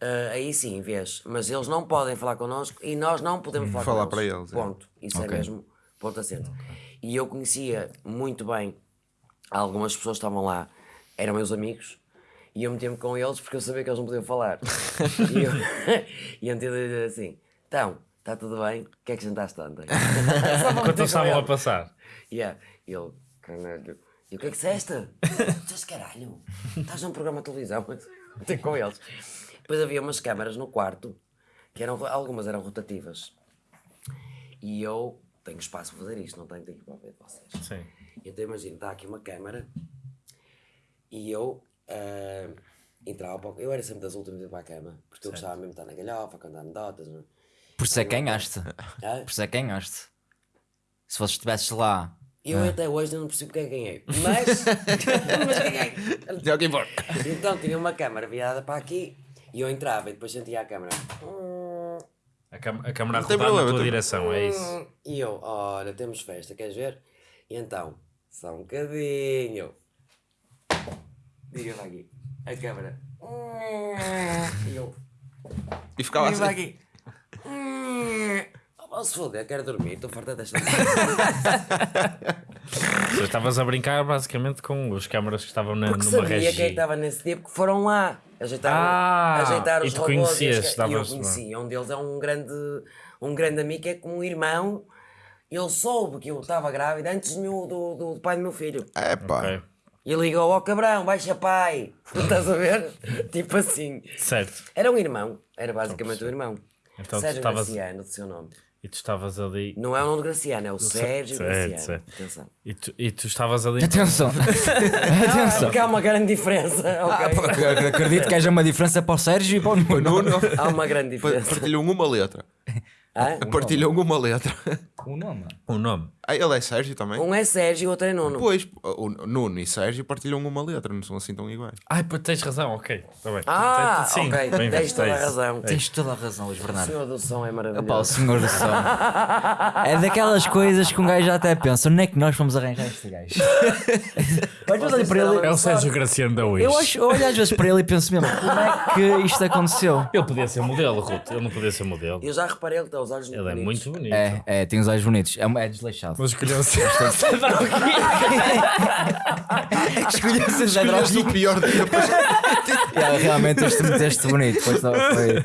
Ah, aí sim, vês. Mas eles não podem falar connosco e nós não podemos falar, Falar com para eles. é. Ponto. Isso Ok. é mesmo ponto acento. E eu conhecia muito bem algumas pessoas que estavam lá, eram meus amigos, e eu metia-me com eles porque eu sabia que eles não podiam falar. e eu, e eu assim: então, está tudo bem? O que é que jantaste ontem? Com estavam a passar. Yeah. E ele, caralho. E o que é que disseste? Disseste caralho. Estás num programa de televisão. Tem com eles. Depois havia umas câmaras no quarto, que eram, algumas eram rotativas. E eu tenho espaço para fazer isto, não tenho tempo para ver de vocês. Sim. Então imagina, está aqui uma câmara e eu ah, entrava para o- Eu era sempre das últimas a ir para a cama, porque eu gostava mesmo de estar na galhofa, cantar anedotas. não é? Por isso é que ganhaste. Ah, Por isso é que ganhaste. Se fosse estivesses lá. Eu até hoje não percebo quem é ganhei. Mas, mas ganhei. É o que importa. Então tinha uma câmara virada para aqui e eu entrava e depois sentia a câmara. A, cam a na tua direção, é isso. E eu, olha, temos festa, queres ver? E então, só um bocadinho. Diga-me aqui, a câmara. E eu, E ficava diga-me assim. aqui. Oh, se foder, quero dormir, estou farta desta. Tu estavas a brincar basicamente com os câmaras que estavam na, Porque numa sabia quem é estava nesse dia, porque foram lá ajeitar, Ah, ajeitar e os tu robôs. conhecias, E eu conhecia. Um deles é um grande, um grande amigo, é como um irmão. Ele soube que eu estava grávida antes do, meu- do, do, do pai do meu filho. É pá. Ok. E ligou ao cabrão, baixa pai. Estás a ver? tipo assim. Certo. Era um irmão, era basicamente um irmão. Então Sérgio estavas- Graciano, do seu nome. E tu estavas ali. Não é o nome de Graciano, é o Sérgio certo, Graciano. certo. Atenção. E tu, e tu estavas ali. Atenção! Atenção! Porque há uma grande diferença? Ah, porque acredito que haja uma diferença para o Sérgio e para o Nuno. Há uma grande diferença. partilham uma letra. Hã? Partilham uma letra. O nome. O nome. Ah, ele é Sérgio também? Um é Sérgio e o outro é Nuno. Pois, o Nuno e Sérgio partilham uma letra, não são assim tão iguais. Ai, pá, tens razão, ok. Tá bem. Ah, Sim, ok, bem tens toda é a razão. É Tens toda a razão, Luís O Bernardo. senhor do som é Opa, o maravilhoso. senhor do som. É daquelas coisas que um gajo até pensa: onde é que nós vamos arranjar este gajo? Mas olho para ele. É o Sérgio Graciano da Wish. Eu, acho, eu olho às vezes para ele e penso mesmo: como é que isto aconteceu? Ele podia ser modelo, Ruth. Ele não podia ser modelo. Eu já reparei que tem os olhos Ele é bonitos. muito bonito. É, é, tem os olhos bonitos. É, é desleixado. Mas escolheu ser. Escolheu ser Zé Escolheste o pior dia É, realmente este meteste bonito. Foi só- foi-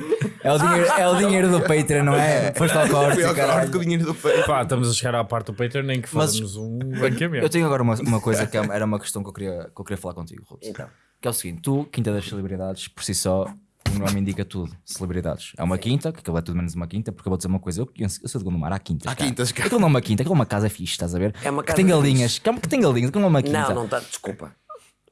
É, o dinheiro, é o dinheiro do Patreon, não é? Foste ao corte, Fui ao caralho. corte com o dinheiro do peito. Pá, estamos a chegar à parte do Patreon, nem que fazemos um Eu banqueamento. tenho agora uma, uma coisa que é- era uma questão que eu queria, que eu queria falar contigo, Ruth. Então, Que é o seguinte: tu, Quinta das Celebridades, por si só, o nome indica tudo. Celebridades. É uma quinta, que aquilo é tudo menos uma quinta, porque eu vou dizer uma coisa: eu, eu sou de Gondomar, há quintas. Há cara. quintas, cara. Aquilo não é uma quinta, aquilo é uma casa fixe, estás a ver? É uma que casa tem fixe. galinhas, que, é- que tem galinhas, aquilo não é uma quinta. não, não está, desculpa.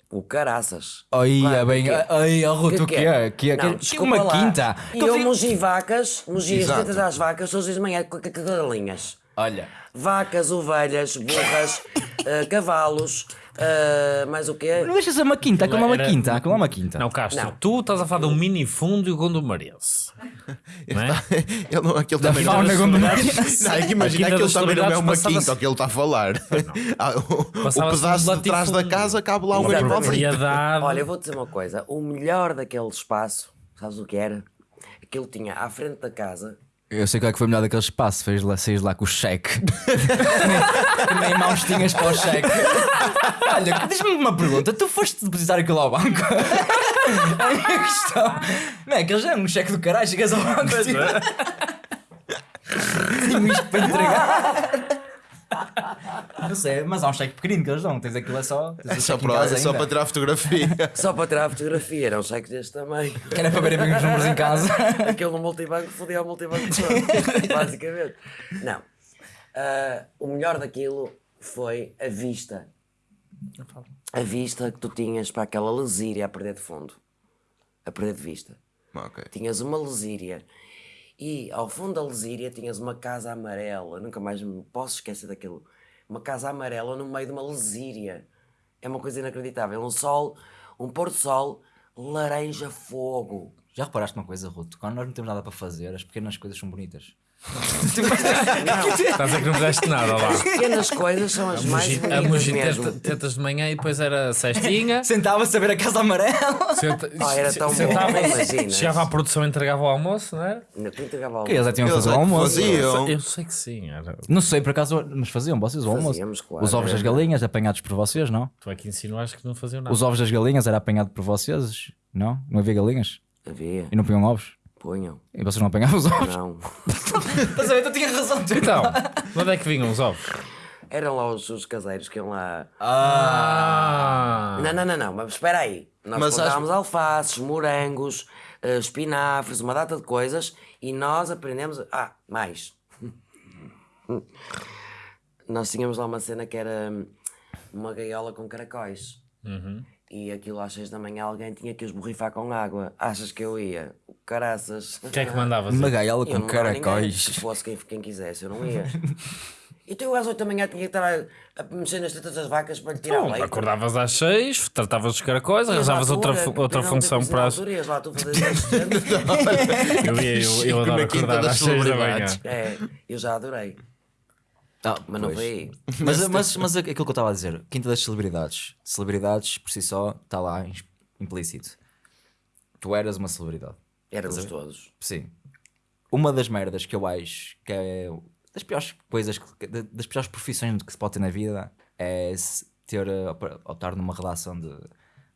O caraças. Aí, Claro, é bem. que é? Ai, oh, Ruth, o que é? Que é? Não, Que é desculpa uma lá. quinta? E Que eu tem- mogi vacas, mogi as tetas às vacas todos os de manhã galinhas. Olha, Vacas, ovelhas, burras, eh, cavalos, eh, mais o quê? não deixa de ser uma quinta, aquilo não é uma Era- quinta, aquilo não é uma quinta. Não, Castro, Não. tu estás a falar de um minifúndio gondomarense. Não é? Ele não, aquele Da também não fauna é. gondomariense. Não, é que A imagina aquele também não é uma quinta, o que ele está a falar. Ah, o, o pedaço de trás da casa cabe lá um animal propriedade. Olha, eu vou dizer uma coisa: o melhor daquele espaço, sabes o que era? Aquilo tinha à frente da casa. Eu sei qual é que foi melhor daquele espaço, fez lá, saís lá com o cheque. que nem mãos tinhas para o cheque. Olha, diz-me uma pergunta: tu foste depositar aquilo ao banco? a minha questão. Não é que eles é um cheque do caralho, chegas ao banco tipo, tenho isto para entregar. Não sei, mas há um cheque pequenino que eles dão, tens aquilo é só. Tens É o só, cheque para, é só para tirar fotografia. Só para tirar a fotografia, eram cheques deste tamanho. Que era para verem bem os números em casa. Aquele no multibanco fodia o multibanco todo, basicamente. Não. Ah, o melhor daquilo foi a vista. A vista que tu tinhas para aquela lesíria a perder de fundo. A perder de vista. Ok. Tinhas uma lesíria. E ao fundo da Lesíria tinhas uma casa amarela, nunca mais me posso esquecer daquilo. Uma casa amarela no meio de uma Lesíria. É uma coisa inacreditável. Um sol, um pôr do sol, laranja fogo. Já reparaste uma coisa, Ruto? Quando nós não temos nada para fazer, as pequenas coisas são bonitas. Estás a dizer que não fizeste nada lá. Pequenas coisas são as mais Mugi- A bonitas Mugi mesmo. tenta- tentas de manhã e depois era cestinha. Sentava-se a ver a casa amarela. Senta, Ah, era tão bom, sentava, imaginas. chegava à produção e entregava o almoço, não era? Ainda tu entregava Que eles já tinham que fazer o é que almoço. faziam. Eu sei que sim. Era. Não sei, por acaso, mas faziam vocês o almoço? Fazíamos, claro. Os ovos das galinhas apanhados por vocês, não? Tu é que insinuaste que não faziam nada. Os ovos das galinhas era apanhado por vocês, não? Não havia galinhas? Havia, E não punham ovos? Punham. E vocês não apanhavam os ovos? Não. Estás a ver? Tu tinhas razão. Então, de onde é que vinham os ovos? Eram lá os, os caseiros que iam lá. Ah! Não, não, não, não, mas espera aí. Nós Mas plantávamos alfaces, morangos, eh, espinafres, uma data de coisas e nós aprendemos. a- Ah, mais. nós tínhamos lá uma cena que era hum, uma gaiola com caracóis. E aquilo às seis da manhã alguém tinha que os borrifar com água. Achas que eu ia? Caraças. Quem é que mandava Uma gaiola com caracóis. Se fosse quem, quem quisesse, eu não ia. Então eu às 8 da manhã tinha que estar a, a mexer nas tetas das vacas para lhe tirar Então, leite. acordavas às seis, tratavas os caracóis, arranjavas outra, outra função para as... altura lá tu assistente. Eu, ia, eu, eu adoro na Quinta acordar às seis da manhã. É, eu já adorei. Ah, Mas não foi. Mas, mas, mas aquilo que eu estava a dizer, Quinta das Celebridades. Celebridades, por si só, está lá implícito. Tu eras uma celebridade. Éramos todos. Sim. Uma das merdas que eu acho que é das piores coisas, que- da- das piores profissões que se pode ter na vida é ter, eh, op- optar numa redação de,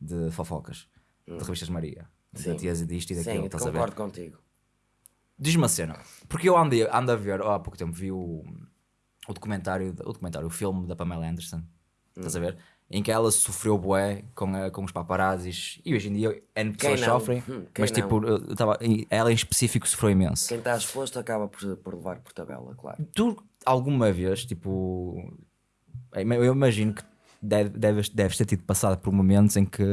de fofocas, de revistas Maria. Sim. De tias disto e daquilo, Sim, estás a ver? concordo contigo. Diz-me uma cena, porque eu ando, ando a ver, há pouco tempo vi o, o documentário, o documentário, o filme da Pamela Anderson, estás a ver? Em que ela sofreu bué com, a- com os paparazzis e hoje em dia N pessoas sofrem, Hum, mas não? tipo, eu- tava, ela em específico sofreu imenso. Quem está exposto acaba por, por levar por tabela, claro. Tu alguma vez, tipo, eu imagino que deve- deves, deves ter tido passado por momentos em que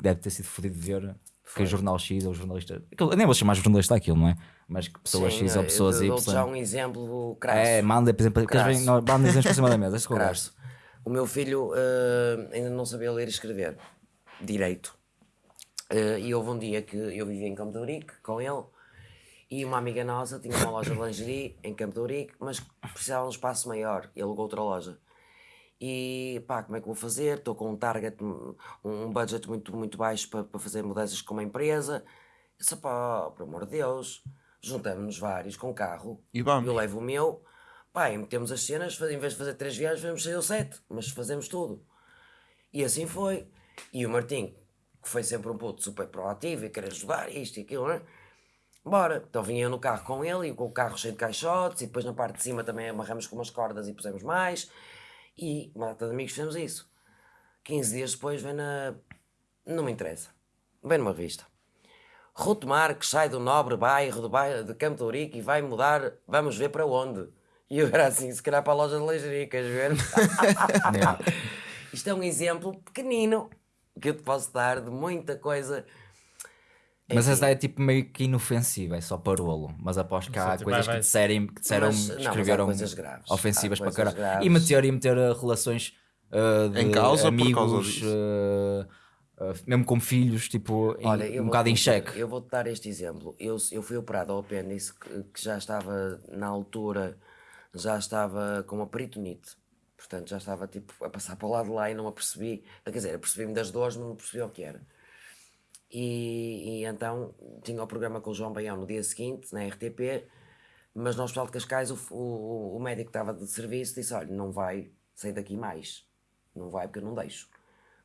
deve ter sido fodido de ver que o jornal X ou jornalista, aquilo- eu nem vou chamar jornalista aquilo, não é? Mas que pessoa Sim, X ou eu pessoas dou- dou-te já um exemplo crasso. É, manda, por exemplo, Crasso. vêm- não, manda exemplos para cima da mesa, conversa. Crasso. O meu filho eh, ainda não sabia ler e escrever direito. Eh, e houve um dia que eu vivia em Campo de Ourique com ele e uma amiga nossa tinha uma loja de lingerie em Campo de Ourique, mas precisava de um espaço maior e alugou outra loja. E pá, como é que vou fazer? Estou com um target, um budget muito, muito baixo para, para fazer mudanças com uma empresa. Eu disse, pá, por amor de Deus, juntamos-nos vários com carro. E vamos. Eu levo o meu, pá, e metemos as cenas, em vez de fazer três viagens, vamos sair ou sete, mas fazemos tudo. E assim foi. E o Martim, que foi sempre um puto super proativo e querer ajudar, isto e aquilo, né? Bora. Então vinha eu no carro com ele e com o carro cheio de caixotes e depois na parte de cima também amarramos com umas cordas e pusemos mais. E uma data de amigos fizemos isso. 15 dias depois vem na. Não me interessa. Vem numa revista. Ruto Marques sai do nobre bairro de, bairro de Campo de Ourique e vai mudar, vamos ver para onde. E eu era assim, se calhar para a loja de lingerie, queres ver? Isto é um exemplo pequenino que eu te posso dar de muita coisa. Mas essa é tipo meio que inofensiva, é só parolo. Mas aposto que há tipo, coisas vai- que disserem, que disseram, Mas- não, escreveram coisas graves. ofensivas Há para caralho. graves. E meter, e meter uh, relações uh, de Em causa por amigos, causa disso. uh, uh, mesmo com filhos, tipo, em- Olha, eu um vou- bocado em xeque. Eu vou-te dar este exemplo. Eu, eu fui operado ao apêndice que, que já estava na altura, já estava com uma peritonite. Portanto, já estava tipo a passar para o lado de lá e não me apercebi. Quer dizer, apercebi-me das dores, mas não percebi o que era. E, e então tinha o programa com o João Baião no dia seguinte, na RTP, mas no Hospital de Cascais o, o, o médico que estava de serviço disse: Olha, não vai sair daqui mais. Não vai porque eu não deixo.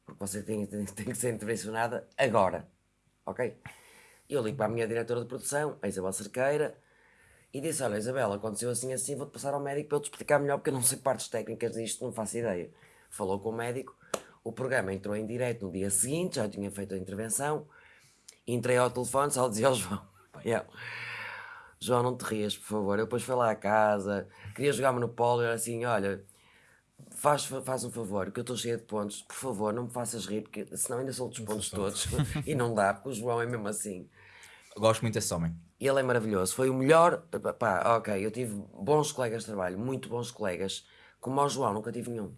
Porque você tem, tem, tem que ser intervencionada agora. Ok? Eu ligo para a minha diretora de produção, a Isabel Cerqueira, e disse: Olha, Isabel, aconteceu assim assim, vou-te passar ao médico para ele te explicar melhor, porque eu não sei partes técnicas disto, não faço ideia. Falou com o médico, o programa entrou em direto no dia seguinte, já tinha feito a intervenção, entrei ao telefone, só dizia ao João: "Baião, João, não te rias, por favor. Eu depois fui lá à casa, queria jogar Monopólio, era assim: Olha, faz, faz um favor, que eu estou cheia de pontos, por favor, não me faças rir, porque senão ainda sou dos pontos todos. e não dá, porque o João é mesmo assim. Gosto muito desse homem. Ele é maravilhoso. Foi o melhor. Pá, ok, eu tive bons colegas de trabalho, muito bons colegas. Como ao João, nunca tive nenhum.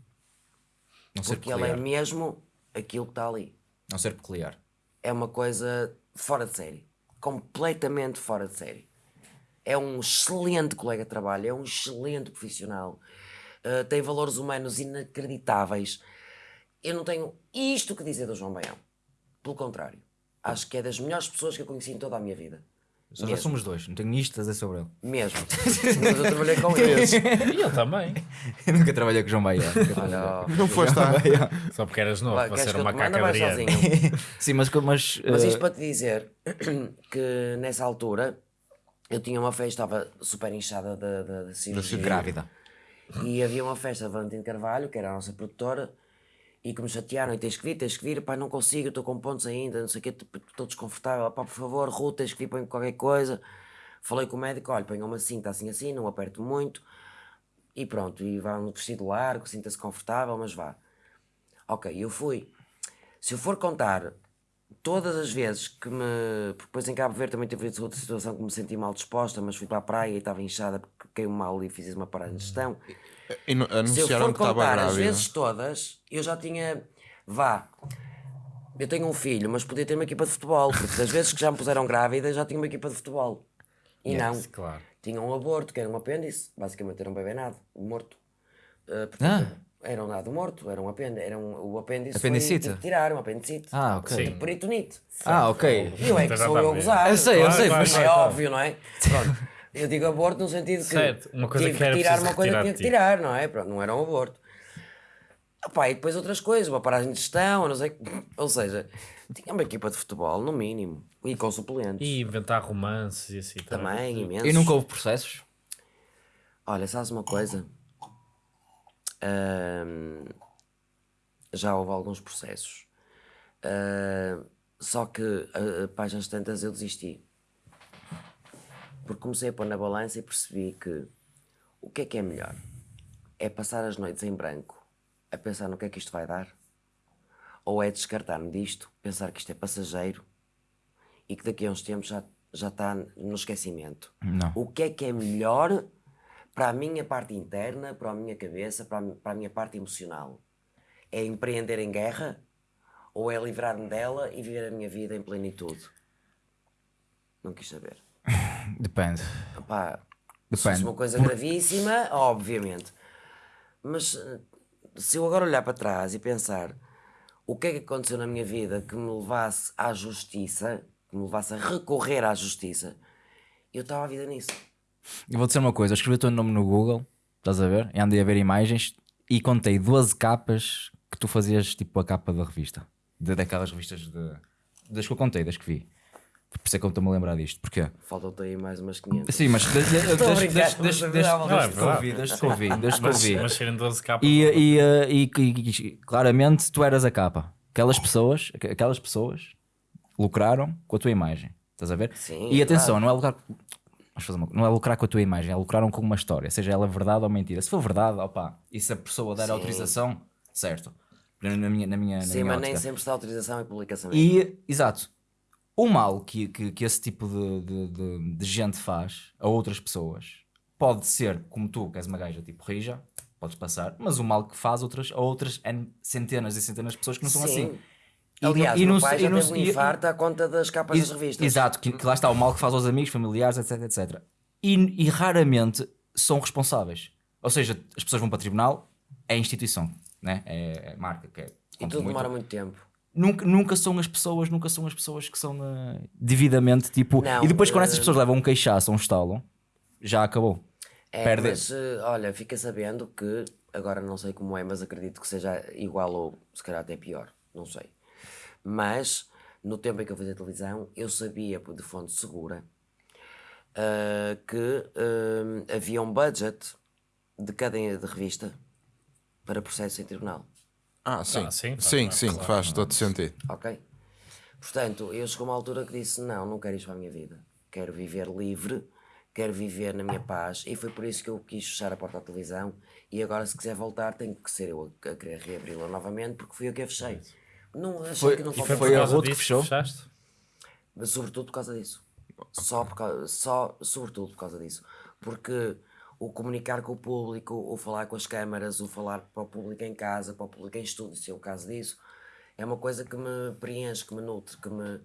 Não Porque ele é mesmo aquilo que está ali. Não ser peculiar. É uma coisa fora de série. Completamente fora de série. É um excelente colega de trabalho, é um excelente profissional. Uh, tem valores humanos inacreditáveis. Eu não tenho isto que dizer do João Baião. Pelo contrário. Acho que é das melhores pessoas que eu conheci em toda a minha vida. Só já Mesmo. somos dois, não tenho isto a dizer sobre ele. Mesmo. Mas eu trabalhei com eles. E eu também. Eu nunca trabalhei com o João Bahia. nunca trabalhei. Olha, ó, Não foste lá. Só porque eras novo vai, para queres ser que eu uma te mande caca ou vais Adriano. sozinho? Sim, mas, mas, Mas eh, isto para te dizer que nessa altura eu tinha uma festa, estava super inchada da, da, da cirurgia. grávida. E havia uma festa de Valentim Carvalho, que era a nossa produtora, e que me chatearam, e tens que vir, tens que vir, pá, não consigo, estou com pontos ainda, não sei o quê, estou desconfortável, pá, por favor, Ruth, tens que vir, põe qualquer coisa. Falei com o médico, olha, põe uma cinta assim assim, não aperto muito, e pronto, e vá no vestido largo, sinta-se confortável, mas vá. Ok, eu fui. Se eu for contar todas as vezes que me. porque Depois em Cabo Verde também teve outra situação que me senti mal disposta, mas fui para a praia e estava inchada porque caiu mal e fiz uma parada de gestão. E no- Se eu for contar as vezes todas, eu já tinha. Vá. Eu tenho um filho, mas podia ter uma equipa de futebol, porque das vezes que já me puseram grávida, já tinha uma equipa de futebol. E não. Claro. Tinha um aborto, que era um apêndice, basicamente era um bebê nado, morto. Uh, portanto, Era um nado morto, era um apêndice, era um, o apêndice Apendicite? foi tive que tirar, um apendicite. Ah, ok. Tipo peritonite. Ah, ok. E eu é que Já sou eu a bem. gozar. Eu sei, eu sei, claro, mas- É óbvio, não é? Pronto. Eu digo aborto no sentido que Certo, uma coisa tive que era tirar uma coisa que tinha que ti. tirar, não é? Pronto, não era um aborto. Epá, e depois outras coisas, uma paragem de gestão, não sei. Ou seja, tinha uma equipa de futebol, no mínimo. E com suplentes. E inventar romances e assim Também, imensos. E nunca houve processos? Olha, sabes uma coisa? Já houve alguns processos. Ah, só que, a, a páginas tantas, eu desisti. Porque comecei a pôr na balança e percebi que o que é que é melhor? É passar as noites em branco a pensar no que é que isto vai dar? Ou é descartar-me disto, pensar que isto é passageiro e que daqui a uns tempos já, já está no esquecimento? Não. O que é que é melhor para a minha parte interna, para a minha cabeça, para a, para a minha parte emocional? É empreender em guerra ou é livrar-me dela e viver a minha vida em plenitude? Não quis saber. Depende. Epá, se Depende. fosse uma coisa gravíssima, obviamente. Mas eh, se eu agora olhar para trás e pensar o que é que aconteceu na minha vida que me levasse à justiça, que me levasse a recorrer à justiça, eu estava a vida nisso. Eu vou dizer uma coisa, eu escrevi o teu nome no Google, estás a ver? E andei a ver imagens e contei 12 capas que tu fazias tipo a capa da revista. De, daquelas revistas de. Das que eu contei, das que vi. Por isso é que eu estou-me a lembrar disto. Porquê? Faltam-te aí mais umas 500. Sim, mas desde desde- brincar, desde- desde- mas é é que ouvi, desde que ouvi, serem 12 capas. E, e, eh, e, claramente tu eras a capa. Aquelas pessoas, aqu- aquelas pessoas lucraram com a tua imagem. Estás a ver? Sim, e é atenção, não é lucrar. Uma- não é lucrar com a tua imagem, é lucraram com uma história, seja ela verdade ou mentira. Se for verdade, opá, e se a pessoa der Sim. autorização, certo. Na na minha, na minha, na Sim, minha mas nem ótica. sempre está autorização e publicação. E, exato, o mal que, que, que esse tipo de, de, de- de gente faz a outras pessoas pode ser, como tu, que és uma gaja tipo rija, podes passar, mas o mal que faz outras, a outras centenas e centenas de pessoas que não são Sim. assim. E Aliás, e o meu pai e já teve um e- infarto à conta das capas das Ex- revistas. Exato, que, que lá está o mal que faz aos amigos, familiares, etc, etc. E, e raramente são responsáveis. Ou seja, as pessoas vão para tribunal, é a instituição, né? é, é marca, que é, E tudo muito. demora muito tempo. Nunca, nunca são as pessoas, nunca são as pessoas que são eh, devidamente tipo. Não, e depois, quando essas eh, pessoas levam um queixaço ou um estalo, já acabou. É, Perde. mas eh, olha, fica sabendo que, agora não sei como é, mas acredito que seja igual ou se calhar até pior, não sei. Mas no tempo em que eu fazia televisão, eu sabia de fonte segura que havia um budget de cada de revista para processo em tribunal. Ah, sim. Ah, sim, sim, faz- sim, claro. faz todo sentido. Ok? Portanto, eu chegou uma altura que disse: não, não quero isto para a minha vida. Quero viver livre, quero viver na minha paz. E foi por isso que eu quis fechar a porta à televisão. E agora, se quiser voltar, tem que ser eu a, querer reabri-la novamente, porque fui eu que a fechei. Não, achei Foi- que não e faltava foi a. Ruth que disso fechou? fechaste? Mas sobretudo por causa disso. Só, por causa, só, sobretudo por causa disso. Porque o comunicar com o público, o falar com as câmaras, o falar para o público em casa, para o público em estúdio, se é o caso disso, é uma coisa que me preenche, que me nutre, que me,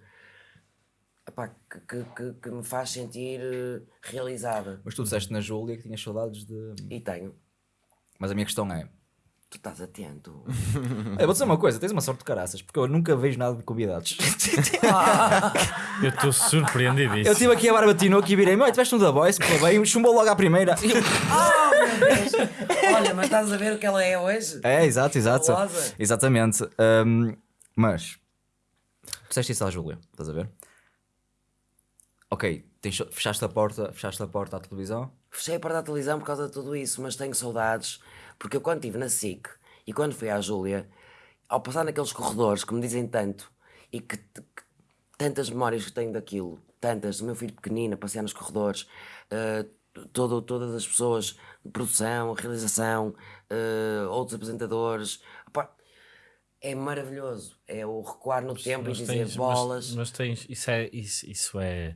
epá, que, que, que, que me faz sentir eh, realizada. Mas tu disseste na Júlia que tinhas saudades de. E tenho. Mas a minha questão é. Tu estás atento. Eu vou dizer uma coisa, tens uma sorte de caraças, porque eu nunca vejo nada de convidados. Eu estou surpreendidíssimo. Eu tive aqui a barba Tinoco e virei, meu, tiveste um da Voice, pô, bem, chumbou logo à primeira. E eu, Olha, mas estás a ver o que ela é hoje? É, exato, exato. Fabulosa. Exatamente. Ahm, mas, tu disseste isso à Júlia, estás a ver? Ok, tens- fechaste a porta, fechaste a porta à televisão. Fechei a porta da televisão por causa de tudo isso, mas tenho saudades, porque eu quando estive na SIC e quando fui à Júlia, ao passar naqueles corredores que me dizem tanto e que, que tantas memórias que tenho daquilo, tantas, do meu filho pequenino a passear nos corredores, eh, todo, todas as pessoas de produção, realização, eh, outros apresentadores, opá, é maravilhoso. É o recuar no tempo Mas e dizer tens- bolas. Mas, mas tens, isso, é, isso, isso é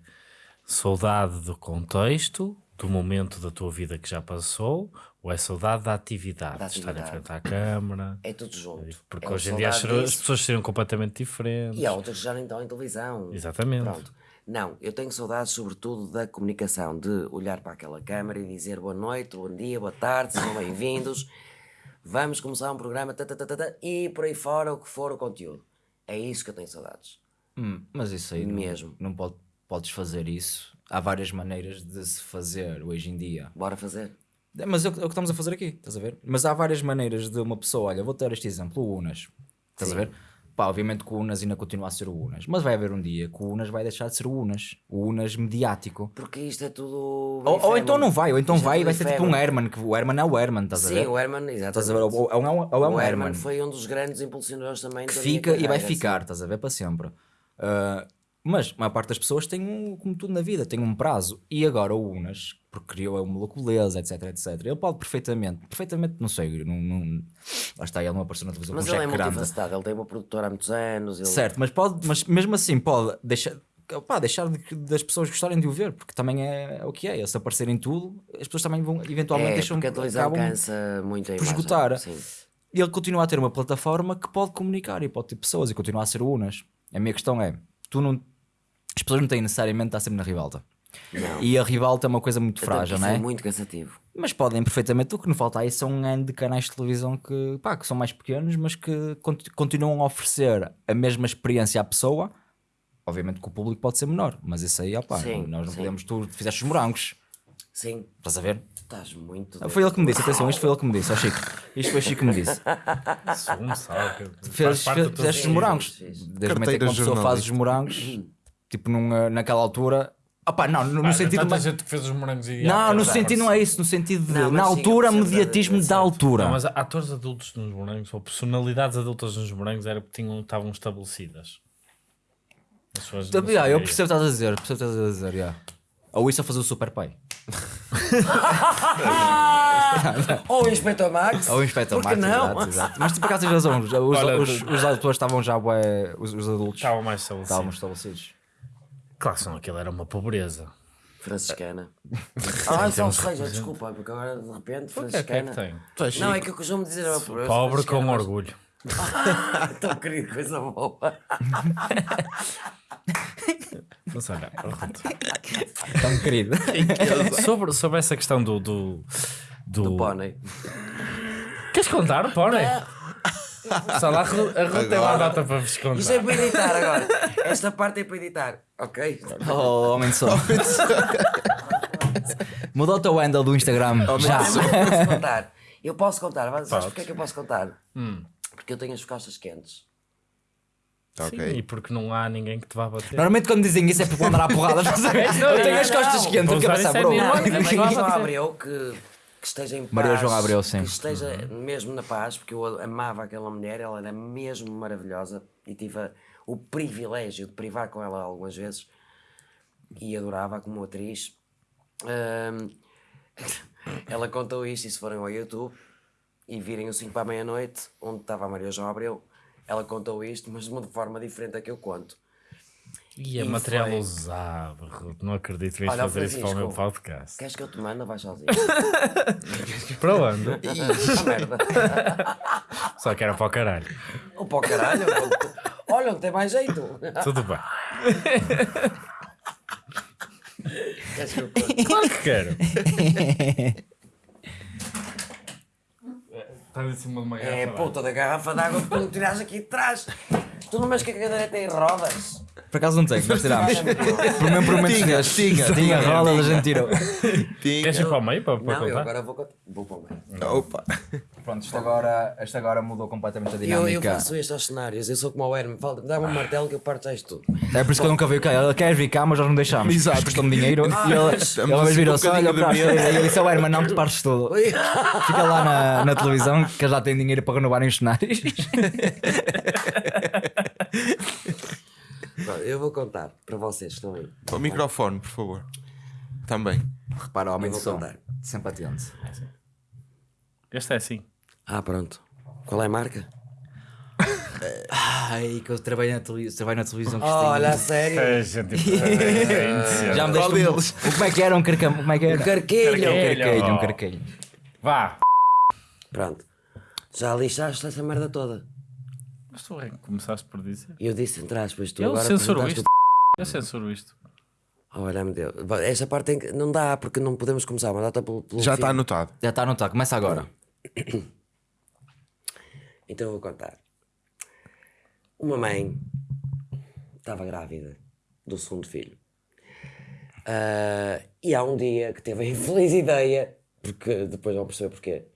saudade do contexto, do momento da tua vida que já passou, ou é saudade da atividade, Da de estar em atividade. frente à câmara? É tudo junto. Porque É hoje em dia as, as pessoas seriam completamente diferentes. E há outras que já nem estão em televisão. Exatamente. Pronto. Não, eu tenho saudades sobretudo da comunicação, de olhar para aquela câmara e dizer boa noite, bom dia, boa tarde, sejam bem-vindos. Vamos começar um programa ta, ta, ta, ta, ta, e por aí fora o que for o conteúdo. É isso que eu tenho saudades. Hum, mas isso aí não- Mesmo. Não, pode, podes fazer isso. Há várias maneiras de se fazer hoje em dia. Bora fazer? É, Mas é o, que é o que estamos a fazer aqui, estás a ver? Mas há várias maneiras de uma pessoa, olha, vou ter este exemplo, o Unas, estás a ver? Pá, obviamente que o Unas ainda continua a ser o Unas, mas vai haver um dia que o Unas vai deixar de ser o Unas, o Unas mediático. Porque isto é tudo. Ou, ou então não vai, ou então Isto é vai e tudo vai ser tipo um. Herman, que o Herman é o Herman, estás a Sim, ver? o Herman, exatamente. Estás a ver? Ou, ou é um, ou é um o Herman, Herman foi um dos grandes impulsionadores também que da fica e vai ficar, estás a ver? Para sempre. Ah, mas a maior parte das pessoas tem, um, como tudo na vida, tem um prazo. E agora o Unas, porque criou a beleza, etc, etc. Ele pode perfeitamente, perfeitamente, não sei, não, não, lá está, ele não apareceu na televisão Mas com ele é multifacetado, ele tem uma produtora há muitos anos. Ele... Certo, mas, pode, mas mesmo assim pode deixar, pá, deixar de- das pessoas gostarem de o ver, porque também é, o que é. Se aparecer em tudo, as pessoas também vão eventualmente É, deixam porque a televisão acabam- cansa muito a por imagem. esgotar. Sim. E ele continua a ter uma plataforma que pode comunicar e pode ter pessoas e continua a ser o Unas. A minha questão é: tu não, as pessoas não têm necessariamente de estar sempre na ribalta. Não. E a ribalta é uma coisa muito Até frágil, não isso é? é muito cansativo. Mas podem perfeitamente. O que não falta aí são um ano de canais de televisão que, pá, que são mais pequenos, mas que cont- continuam a oferecer a mesma experiência à pessoa. Obviamente que o público pode ser menor, mas isso aí, opá, Sim, nós não sim. podemos. Tu fizeste os morangos, Sim, estás a ver? estás muito. Foi ele que me disse, atenção, isto foi ele que me disse, ó Chico. Isto foi o Chico que me disse. Sumo, sabe? Teu fizeste os morangos. Desde o momento em que uma pessoa faz os morangos, tipo num, naquela altura. Opá, não, no, no Ah, sentido. tanta gente que fez os morangos e Não, no sentido não é isso, no sentido de. Não, na sim, altura, percebo mediatismo da- da altura. Não, mas atores adultos nos morangos, ou personalidades adultas nos morangos, era porque tinham, estavam estabelecidas. As pessoas Então, não yeah, eu percebo o que estás a dizer, percebo o que estás a dizer, yeah. Ou isso a fazer o Super Pai. Ou o Inspector Max. Ou o Inspector Max, não? exato, exato. Mas tu por acaso tens razão, os, os, Olha, os, os atores estavam já, os, os adultos Estavam mais estabelecidos. estavam estabelecidos. Claro que não, aquilo era uma pobreza. Franciscana. Ah, só seja, desculpa, porque agora de repente O que é que é que franciscana. tem? Não, é que eu costumo dizer a pobreza. Pobre com franciscana, mas- orgulho. Tão querido, coisa boa. Mas olha, pronto. Tão querido. sobre, sobre essa questão do. Do, do... Do pônei. Queres contar, Pônei? Só lá a Ru- a Ruth tem uma data para vos Isto é contar. para editar agora. Esta parte é para editar. Ok? Oh, homem de som. Muda o teu handle do Instagram. Já. Eu posso contar. Eu posso contar. Mas sabes porquê é que eu posso contar? Hum. Porque eu tenho as costas quentes. Sim, Ok. e porque não há ninguém que te vá bater. Normalmente quando dizem isso é porque vão dar à porrada. não. Eu tenho as costas não. quentes. É é também não João vai ser. Abreu que, que esteja em paz. Maria João Abreu, sim. Que esteja mesmo na paz, porque eu amava aquela mulher, ela era mesmo maravilhosa e tive a- o privilégio de privar com ela algumas vezes e adorava como atriz. Ahm, ela contou isto e se forem ao YouTube e virem o 5 para a meia-noite, onde estava a Maria João Abreu, ela contou isto, mas de uma forma diferente da que eu conto. E é material foi- usado. Não acredito que vais fazer isso para o meu podcast. Queres que eu te mande ou vais sozinho? Para onde? Merda. Só que era para o caralho. Ou para o caralho. Olha, não tem mais jeito. Tudo bem. Queres que eu? Claro que quero. Estás em cima de uma É puta da garrafa de água que tu tiraste aqui de trás. Tu não vês que a cadeira tem rodas? Por acaso não tem, nós tirámos. Por mesmo por momentos Tinha, tinha, tinha tinha, rodas, a gente tirou. Queres ir para o meio para, para Não, eu contar? agora vou, vou para o meio. Opa. Pronto, isto agora, isto agora mudou completamente a Eu, dinâmica. eu faço isto aos cenários, eu sou como o Hermes, dá-me um martelo que eu parto já isto tudo. É por isso que eu nunca veio cá. Ele quer vir cá, mas nós não deixámos. Exato. Prestou-me dinheiro e ele, ele virou-se, olha, para de a medo." esquerda. E eu disse, oh, Herman, não te partes tudo. Fica lá na, na televisão que já tem dinheiro para renovarem os cenários. Pronto, Eu vou contar para vocês que estão aí. Para o microfone, por favor. Também. Repara, homem Eu de vou som. contar. Sempre atento. Este é assim. Ah, pronto. Qual é a marca? Ai, que eu trabalho na, televisão, trabalho na televisão. Olha, a sério. É, gente, é Já me Qual um, deles? o- Como é que era um carcamo? Como é que era? Um carquilho. Um carquilho, um carquilho. Vá. Pronto. Já lixaste essa merda toda. Mas tu é que começaste por dizer. E eu disse entre aspas, tu Eu agora censuro apresentaste isto. Eu censuro isto. o- Olha-me Deus. Esta parte tem que... não dá, porque não podemos começar, mas dá pelo, pelo Já está anotado. Já está anotado, começa agora. Então eu vou contar. Uma mãe estava grávida do segundo filho. Ah, e há um dia que teve a infeliz ideia, porque depois vão perceber porquê,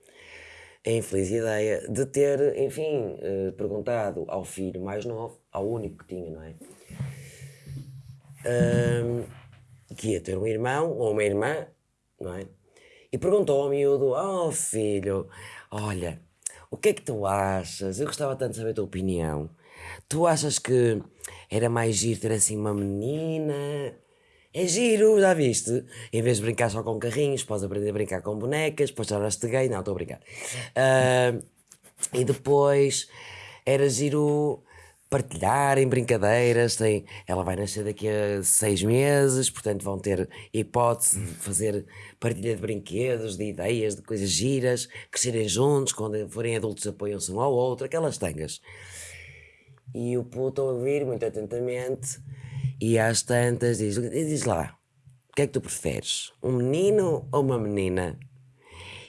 a infeliz ideia de ter, enfim, eh, perguntado ao filho mais novo, ao único que tinha, não é? Ahm, que ia ter um irmão ou uma irmã, não é? E perguntou ao miúdo: Oh filho, olha, o que é que tu achas? Eu gostava tanto de saber a tua opinião. Tu achas que era mais giro ter assim uma menina? É giro, já viste? Em vez de brincar só com carrinhos, podes aprender a brincar com bonecas, depois tornaste gay. Não, estou a brincar. Ah, e depois era giro partilharem brincadeiras. Tem, ela vai nascer daqui a seis meses, portanto vão ter hipótese de fazer partilha de brinquedos, de ideias, de coisas giras, crescerem juntos, quando forem adultos apoiam-se um ao outro, aquelas tangas. E o puto a ouvir muito atentamente e às tantas diz, diz lá, o que é que tu preferes? Um menino ou uma menina?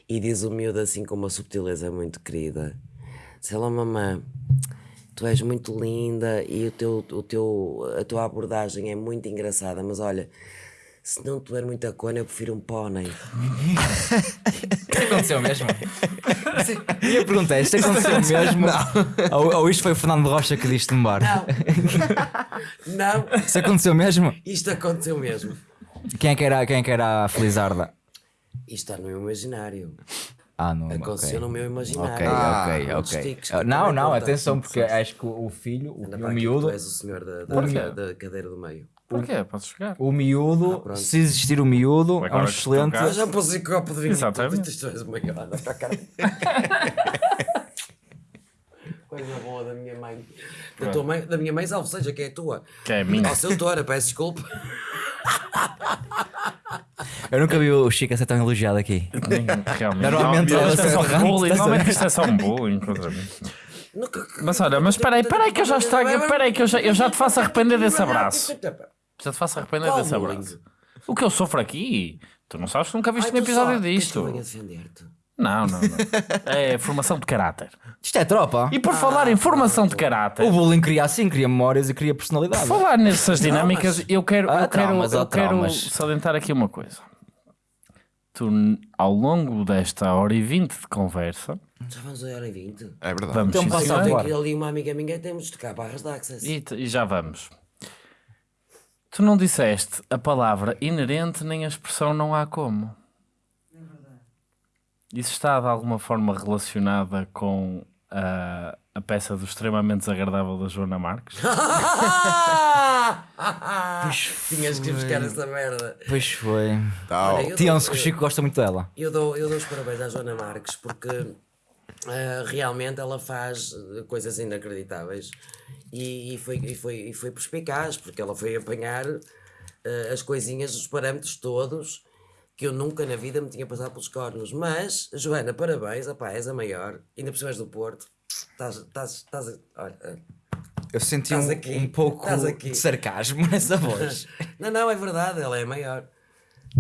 E diz o miúdo assim com uma subtileza muito querida: Sei lá, mamã, tu és muito linda e o teu, o teu, a tua abordagem é muito engraçada, mas olha, se não tiver muita cona, eu prefiro um pônei. Isto aconteceu mesmo? Minha pergunta é: isto aconteceu mesmo? Ou, ou isto foi o Fernando Rocha que disse no bar? Não, Isto aconteceu mesmo? isto aconteceu mesmo. Quem é que era, quem é que era a Felizarda? Isto está no meu imaginário. Ah, não. Aconteceu no meu imaginário. Ok, Ah, ok, outros ok. tiques Ah, Não, não, atenção, porque acho que o filho, o, o miúdo, Tu és o senhor da, da, da cadeira do meio. Porquê? Podes chegar. o miúdo, Ah, pronto. se existir o miúdo, é Agora um que tu excelente. já pus em copo de vinho. Exatamente. Isto és uma anda para cá. Coisa boa da minha mãe. Da, tua mãe, da minha mãe, salvo seja, que é a tua. Que é a minha. Ó, seu Tora, peço desculpa. Eu nunca vi o Chico a ser tão elogiado aqui. Nem- Realmente. Normalmente Não, ela isto é só se bullying. arranca. Normalmente isto é só um bullying contra mim. Nunca- Mas olha, mas espera aí, espera aí que eu já estou. Espera aí que eu já, eu já te faço arrepender desse abraço. Já te faço arrepender Qual desse bullying? abraço. O que eu sofro aqui, tu não sabes, tu nunca viste Ai, um episódio só- queres que disto. defender-te? Não, não, não. É formação de caráter. Isto é tropa. E por falar em formação de caráter, O bullying cria assim, cria memórias e cria personalidade. falar nessas dinâmicas, eu quero, Ah, eu quero, traumas, eu ah, quero traumas. salientar aqui uma coisa. Tu, ao longo desta hora e vinte de conversa, Já vamos a hora e vinte. É verdade. vamos Então sim, passa senhor. a Tem voar. que ir ali uma amiga minha temos de tocar barras de access. E, t- e já vamos. Tu não disseste a palavra inerente nem a expressão não há como. Isso está de alguma forma relacionada com a, a peça do extremamente desagradável da Joana Marques? Tinhas que ir buscar essa merda. Pois foi. Tal. Olha, eu Tiam-se dou- que o Chico gosta muito dela. Eu dou, eu dou os parabéns à Joana Marques porque ah, realmente ela faz eh, coisas inacreditáveis e, e foi, e, foi, e foi perspicaz, porque ela foi apanhar ah, as coisinhas, os parâmetros todos que eu nunca na vida me tinha passado pelos cornos. Mas, Joana, parabéns, opá, és a maior, ainda por cima és do Porto. Estás, estás, estás, olha, ah, Eu senti Estás um, aqui, um pouco estás aqui. de sarcasmo nessa voz. não, não, é verdade, ela é a maior.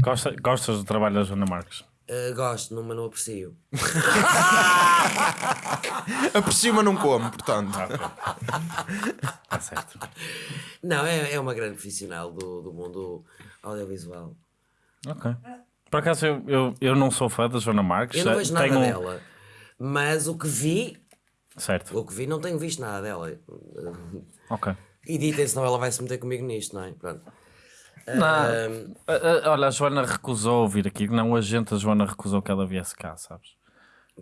Gosta, gostas do trabalho da Joana Marques? Ah, gosto, mas não aprecio. Aprecio, mas não como, portanto. Está certo. Não, é, é uma grande profissional do, do mundo audiovisual. Ok. Por acaso eu, eu, eu não sou fã da Joana Marques. Eu não vejo nada Tenho- dela, mas o que vi, Certo. o que vi, não tenho visto nada dela. Ok. Editem, senão ela vai se meter comigo nisto, não é? Pronto. Não, a- a- olha, a Joana recusou vir aqui. Não, o agente da Joana recusou que ela viesse cá, sabes?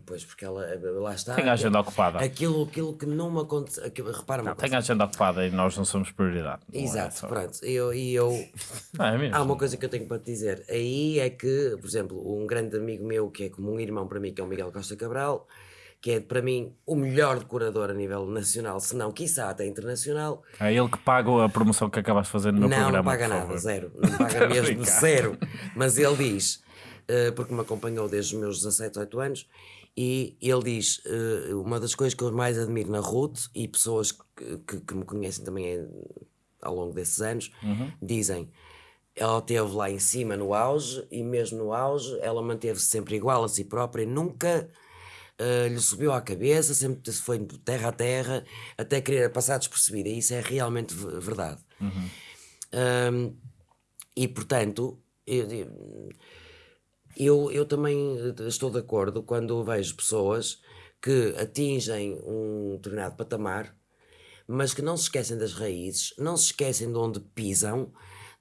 pois, porque ela, lá está. Tem a agenda ocupada. Aquilo, aquilo que não me acontece. aquilo- Repara-me. Tem a agenda ocupada e nós não somos prioridade. Não é Exato, só- pronto. E eu, e eu, Ah, é há uma coisa que eu tenho para te dizer. Aí é que, por exemplo, um grande amigo meu, que é como um irmão para mim, que é o Miguel Costa Cabral, que é para mim o melhor decorador a nível nacional, se não, quiçá até internacional. É ele que paga a promoção que acabaste de fazer no meu não, programa. não paga nada, favor. zero. Não paga mesmo zero. Mas ele diz, eh, porque me acompanhou desde os meus 17, 18 anos, e ele diz: eh, uma das coisas que eu mais admiro na Ruth, e pessoas que, que, que me conhecem também eh, ao longo desses anos, dizem. Ela esteve lá em cima no auge, e mesmo no auge, ela manteve-se sempre igual a si própria, nunca Uh, lhe subiu à cabeça, sempre se foi de terra a terra, até querer passar despercebida. E isso é realmente ve- verdade. Um, e portanto, eu, eu, eu também estou de acordo quando vejo pessoas que atingem um determinado patamar, mas que não se esquecem das raízes, não se esquecem de onde pisam,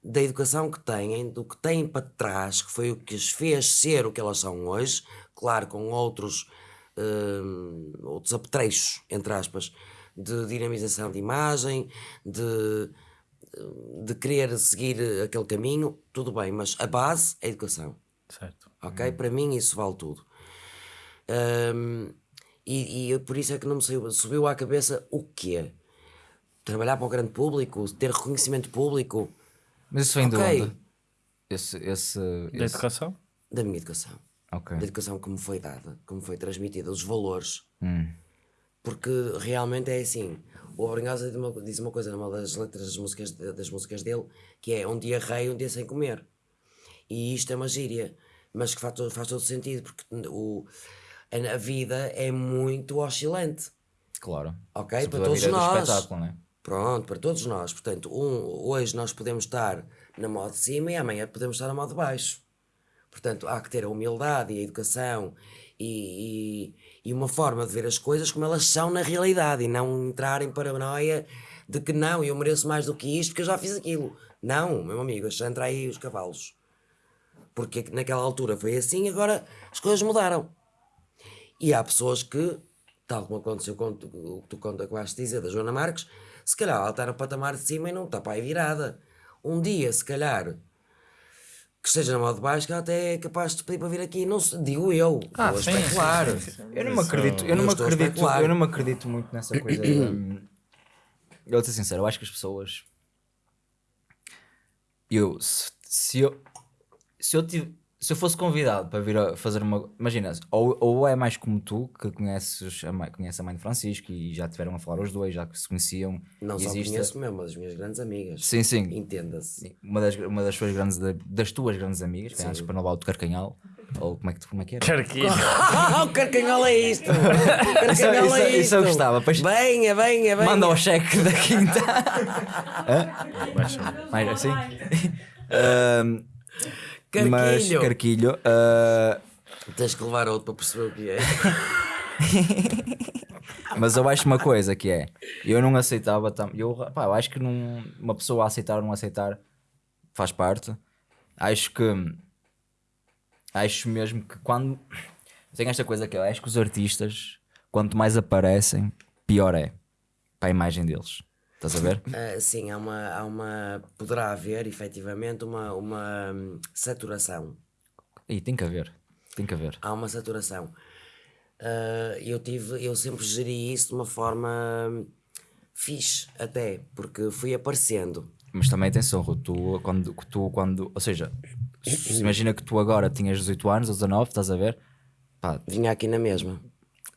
da educação que têm, do que têm para trás, que foi o que as fez ser o que elas são hoje, claro, com outros, hum, outros apetrechos, entre aspas, de dinamização de imagem, de, de querer seguir aquele caminho, tudo bem, mas a base é a educação. Certo. Ok? Para mim isso vale tudo. Ahm, e, e por isso é que não me saiu, subiu à cabeça o quê? Trabalhar para o grande público, ter reconhecimento público Mas isso vem de Ok. onde? Esse, esse, Da esse... educação? da minha educação. Ok. Da educação que me foi dada, que me foi transmitida, os valores. Hum. Porque realmente é assim. O Abrinhosa diz uma, diz uma coisa numa das letras das músicas, das músicas dele, que é um dia rei, um dia sem comer. E isto é uma gíria, mas que faz todo, faz todo sentido, porque o, a, a vida é muito oscilante. Claro. Ok? Se Para todos é nós. espetáculo, não é? Pronto, para todos nós. Portanto, um, hoje nós podemos estar na moda de cima e amanhã podemos estar na moda de baixo. Portanto, há que ter a humildade e a educação e, e, e uma forma de ver as coisas como elas são na realidade e não entrar em paranoia de que não, eu mereço mais do que isto porque eu já fiz aquilo. Não, meu amigo, entrar aí os cavalos. Porque naquela altura foi assim, agora as coisas mudaram. E há pessoas que, tal como aconteceu com o que tu conta que vais dizer da Joana Marques, se calhar ela está no patamar de cima e não está para aí virada. Um dia, se calhar, que esteja na moda de baixo, que ela até é capaz de pedir para vir aqui, não se, digo eu, Ah, estou a sim, especular. Eu não me acredito, eu não a acredito, especular. eu não me acredito muito nessa coisa. hum, eu vou ser sincero, eu acho que as pessoas. Eu, se, se eu, se eu tive, se eu fosse convidado para vir a fazer uma. Imagina, ou, ou é mais como tu, que conheces a mãe, conhece a mãe de Francisco e já tiveram a falar os dois, já que se conheciam. Não só existe- conheço mesmo, mas as minhas grandes amigas. Sim, sim. Entenda-se. Uma das, uma das suas grandes, das tuas grandes amigas, que acho que para não levar o de Carcanhal, ou como é que, como é que era? Carquilho. Ah, o carcanhol é isto! O Isso- carcanhol isso- é isto! isso eu gostava, pois- Venha, venha, venha! Manda o cheque da quinta. Baixa. Mais assim? Ahm, mas Carquilho! Carquilho. ah, Tens que levar outro para perceber o que é. mas eu acho uma coisa que é: eu não aceitava. Tam, eu, pá, eu acho que não, uma pessoa a aceitar ou não aceitar faz parte. Acho que. Acho mesmo que quando. Tem esta coisa que eu acho que os artistas, quanto mais aparecem, pior é para a imagem deles. Estás a ver? Ah, sim, há uma, há uma. Poderá haver, efetivamente, uma, uma saturação. E tem que haver. Tem que haver. Há uma saturação. ah, eu tive, eu sempre geri isso de uma forma fixe, até, porque fui aparecendo. Mas também atenção, tu quando, tu quando. Ou seja, se- imagina que tu agora tinhas 18 anos ou 19, estás a ver? Pá, Vinha aqui na mesma.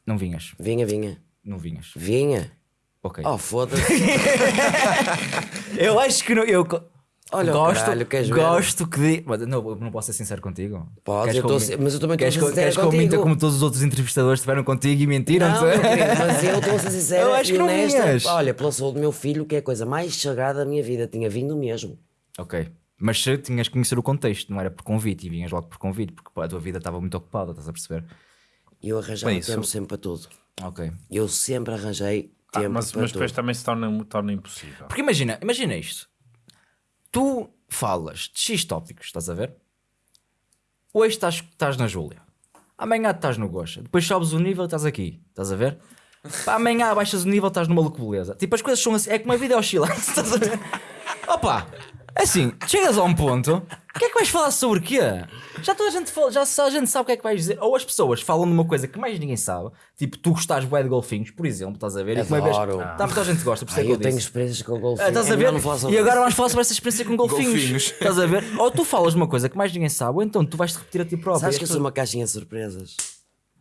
não vinhas. Vinha, vinha. Não vinhas. Vinha. Ok. Oh, foda-se. Eu acho que não. Eu Olha gosto, caralho, queres gosto que. di- Mas Não, não posso ser sincero contigo. Podes, Queres eu tô mas eu também queres sincero Queres que eu minta como todos os outros entrevistadores estiveram contigo e mentiram? Não, querido, mas eu estou a ser acho e que não honesta. vinhas. Olha, pela saúde do meu filho, que é a coisa mais sagrada da minha vida, tinha vindo mesmo. Ok. Mas se tinhas que conhecer o contexto, não era por convite e vinhas logo por convite, porque a tua vida estava muito ocupada, estás a perceber? Eu arranjava Bem, isso- tempo sempre para tudo. Ok. Eu sempre arranjei Ah, tempo mas, para mas tudo. depois também se torna, torna impossível. Porque imagina, imagina isto. Tu falas de X tópicos, estás a ver? Hoje estás, estás na Júlia. Amanhã estás no Gocha. Depois sobes o nível e estás aqui. Estás a ver? Pá, amanhã baixas o nível estás maluco beleza. Tipo, as coisas são assim. É como a vida é oscilante. Estás a ver? Opa! É Assim, chegas a um ponto. O que é que vais falar sobre o quê? Já toda a gente fala, já só a gente sabe o que é que vais dizer. Ou as pessoas falam de uma coisa que mais ninguém sabe. Tipo, tu gostares bué de golfinhos, por exemplo, estás a ver? E uma vez- Adoro. Tá, muita gente gosta, por isso é que eu eu tenho disse. experiências com golfinhos. Ah, estás É a ver? não falar sobre E agora vamos falar sobre essa experiência com golfinhos. Golfinhos. Estás a ver? Ou tu falas uma coisa que mais ninguém sabe, ou então tu vais-te repetir a ti próprio. Sabes E que eu as sou uma caixinha de surpresas?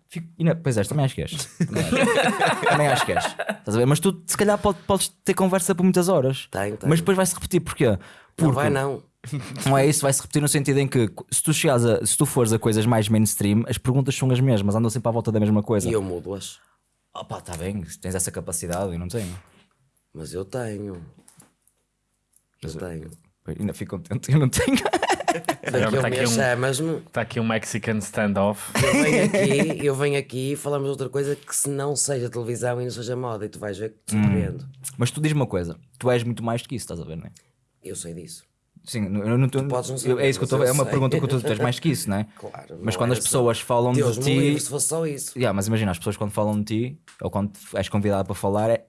Fico- e não- Pois és, também acho que és. Também acho, também acho que és. Estás a ver? Mas tu, se calhar, pode- podes ter conversa por muitas horas. Tenho, tenho. Mas depois vai-se repetir. Porquê? Não vai não. Não é isso, vai-se repetir no sentido em que se tu, chegares a, se tu fores a coisas mais mainstream, as perguntas são as mesmas, andam sempre à volta da mesma coisa. E eu mudo-as. Opa, está bem, tens essa capacidade, eu não tenho. Mas eu tenho. Eu tenho. Ainda fico contente, eu não tenho. Daqui tá um aqui um- chamas-me. Está aqui um Mexican standoff. Eu venho aqui, eu venho aqui e falamos de outra coisa que se não seja televisão e não seja moda. E tu vais ver que te Hum. Mas tu diz-me uma coisa, tu és muito mais do que isso, estás a ver, não é? Eu sei disso. Sim, eu não estou. podes não saber, É isso que eu estou É uma sei. pergunta que tu tens mais que isso, não é? Claro. Mas quando é as só- pessoas falam Deus de ti. livre se fosse só isso. Yeah, mas imagina, as pessoas quando falam de ti, ou quando és convidado para falar, é.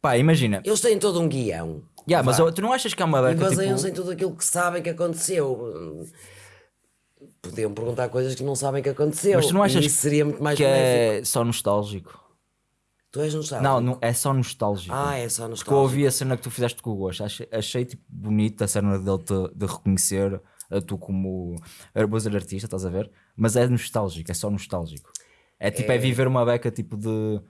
Pá, imagina. Eles têm todo um guião. Yeah, mas eu- tu não achas que há uma E beca baseiam-se tipo. em tudo aquilo que sabem que aconteceu. Podiam perguntar coisas que não sabem que aconteceu. Mas tu não achas e isso seria muito mais que benéfico. é só nostálgico? Tu és nostálgico? Não, não, é só nostálgico. Ah, é só Porque eu nostálgico. ouvi a cena que tu fizeste com o Gosto, achei, achei tipo bonita a cena dele te, de reconhecer a tu como arbuzer artista, estás a ver? Mas é nostálgico, é só nostálgico. É tipo, é, viver uma beca tipo de.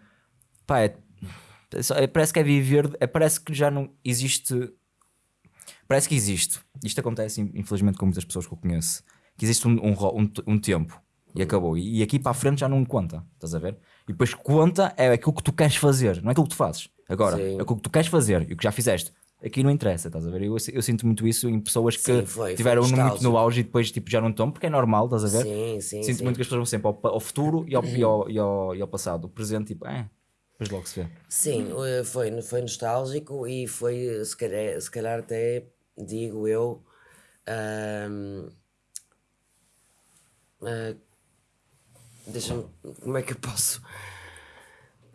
Pá, é, é é- parece que é viver. É, parece que já não existe. Parece que existe. Isto acontece, infelizmente, com muitas pessoas que eu conheço. Que existe um, um, um, um tempo e acabou. E, e aqui para a frente já não conta, estás a ver? E depois conta é aquilo que tu queres fazer, não é aquilo que tu fazes. Agora, Sim. é aquilo que tu queres fazer e o que já fizeste. Aqui não interessa, estás a ver? Eu, eu sinto muito isso em pessoas que Sim, foi, foi tiveram no- muito no auge e depois tipo, já não estão, porque é normal, estás a ver? Sim, sim, Sinto sim. muito que as pessoas vão sempre ao, ao futuro e ao, e, ao, e, ao, e ao passado. O presente, tipo, é, depois logo se vê. Sim, foi, foi nostálgico e foi, se calhar, se calhar até, digo eu, ah, deixa-me, como é que eu posso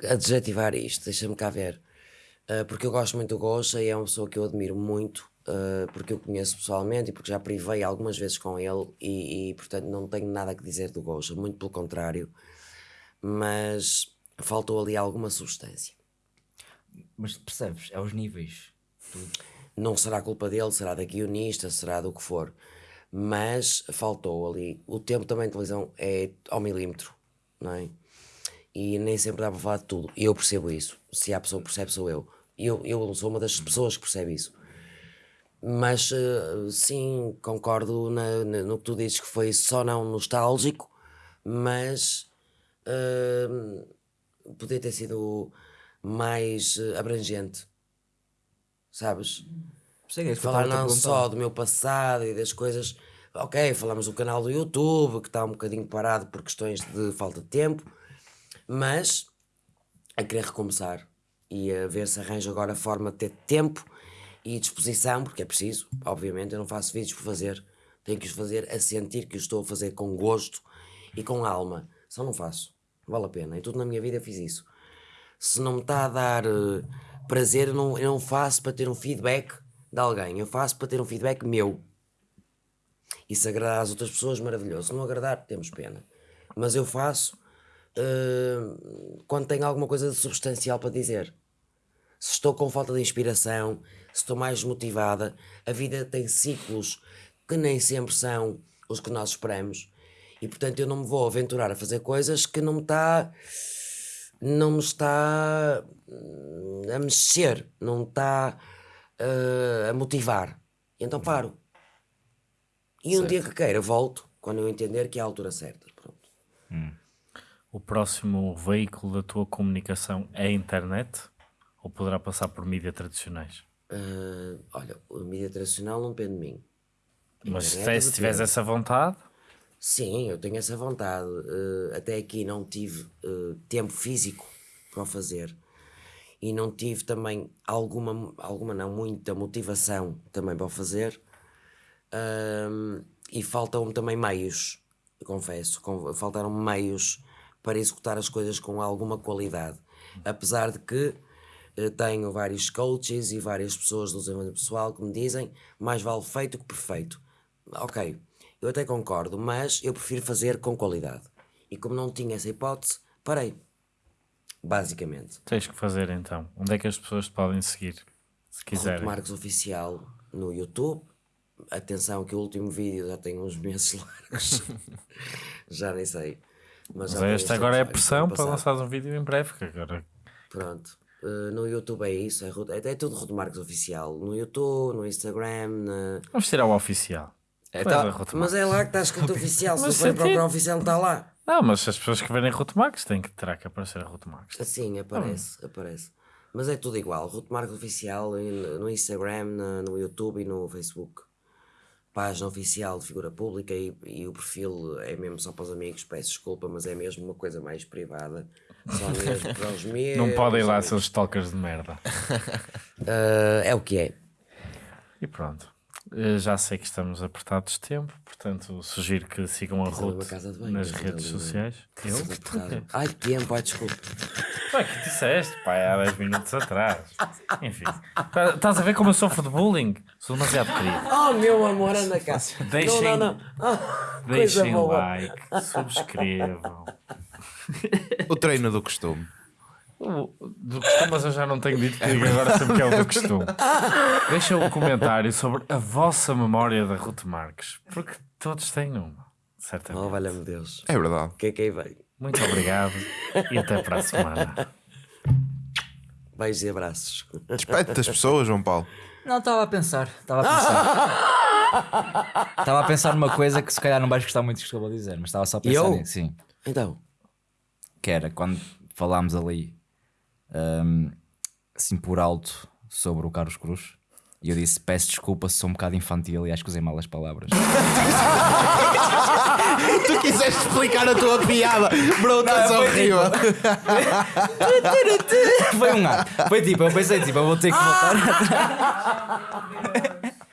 adjetivar isto? Deixa-me cá ver. Ah, porque eu gosto muito do Gosha e é uma pessoa que eu admiro muito, ah, porque eu conheço pessoalmente e porque já privei algumas vezes com ele e, e, portanto não tenho nada que dizer do Gosha, muito pelo contrário. Mas faltou ali alguma substância. Mas percebes? É aos níveis. Não será culpa dele, será da guionista, será do que for. Mas faltou ali. O tempo também de televisão é ao milímetro, não é? E nem sempre dá para falar de tudo. E eu percebo isso. Se há pessoa que percebe, sou eu. Eu, eu sou uma das pessoas que percebe isso. Mas eh, sim, concordo na- na- no que tu dizes que foi só não nostálgico, mas eh, podia ter sido mais eh, abrangente. Sabes? É eu falar não só do meu passado e das coisas. Ok, falamos do canal do YouTube, que está um bocadinho parado por questões de falta de tempo, mas a querer recomeçar e a ver se arranjo agora a forma de ter tempo e disposição, porque é preciso, obviamente, eu não faço vídeos por fazer, tenho que os fazer a sentir que os estou a fazer com gosto e com alma, só não faço, vale a pena, e tudo na minha vida fiz isso. Se não me está a dar eh, prazer, eu não, eu não faço para ter um feedback de alguém, eu faço para ter um feedback meu. E se agradar às outras pessoas, maravilhoso. Se não agradar, temos pena. Mas eu faço uh, quando tenho alguma coisa de substancial para dizer. Se estou com falta de inspiração, se estou mais motivada, a vida tem ciclos que nem sempre são os que nós esperamos. E portanto eu não me vou aventurar a fazer coisas que não me está não me está hum, a mexer, não está uh, a motivar. E então paro. E um dia que queira, volto, quando eu entender que é a altura certa. Pronto. O próximo veículo da tua comunicação é a internet? Ou poderá passar por mídias tradicionais? Uh, olha, a mídia tradicional não depende de mim. Mas Internet se, se tiveres depende. essa vontade, Sim, eu tenho essa vontade. Uh, até aqui não tive uh, tempo físico para o fazer. E não tive também alguma, alguma não, muita motivação também para o fazer. Ahm, e faltam-me também meios, confesso. Faltaram-me meios para executar as coisas com alguma qualidade. Apesar de que eh, tenho vários coaches e várias pessoas do desenvolvimento pessoal que me dizem mais vale feito que perfeito. Ok, eu até concordo, mas eu prefiro fazer com qualidade. E como não tinha essa hipótese, parei. Basicamente. tens que fazer então. Onde é que as pessoas te podem seguir? Se Ruto quiserem. Marques Oficial no YouTube. Atenção que o último vídeo já tem uns meses largos. já nem sei. Mas, Mas uns agora é pressão para lançares um vídeo em breve. Que agora Pronto. Uh, no YouTube é isso. É, Ruto- é, é tudo Ruto Marques Oficial. No YouTube, no Instagram. na- vamos tirar o oficial. É, tá- Ruth Mas é lá que está escrito oficial. Se forem senti- procurar oficial, não está lá. Não, mas as pessoas que verem Ruth têm que terá que aparecer a Ruth. Assim, aparece, aparece. Mas é tudo igual. Marques Oficial no Instagram, no YouTube e no Facebook. Página oficial de figura pública e, e o perfil é mesmo só para os amigos. Peço desculpa, mas é mesmo uma coisa mais privada. Só mesmo para os meus. Não podem ir lá seus stalkers de merda. Ah, é o que é. E pronto. Eh, Já sei que estamos apertados de tempo, portanto sugiro que sigam a Ruth nas redes sociais. Eu? Ai, tempo, ai, desculpa. Tu é que disseste, pai, há 10 minutos atrás. Enfim, Tá- estás a ver como eu sofro de bullying? Sou demasiado querido. Oh, meu amor, anda cá. Deixem- Não, não, não. Coisa Deixem o like, subscrevam. O treino do costume. Do costume, mas eu já não tenho dito que digo agora sempre que é o do costume. Deixa um comentário sobre a vossa memória da Ruth Marques, porque todos têm uma, certamente. Oh, valha-me Deus. É verdade. O que é que aí vem? Muito obrigado e até para a semana. Beijos e abraços. Despede das pessoas, João Paulo. Não, estava a pensar. Estava a pensar. Estava a pensar numa coisa que se calhar não vais gostar muito do que eu vou dizer, mas estava só a pensar Eu? nisso. Sim. Então, Que era quando falámos ali hum, assim por alto sobre o Carlos Cruz. E eu disse: peço desculpa se sou um bocado infantil e acho que usei mal as palavras. Tu quiseste explicar a tua piada, bro, estás foi horrível. Foi um ato. Foi tipo, eu pensei: tipo, eu vou ter que voltar.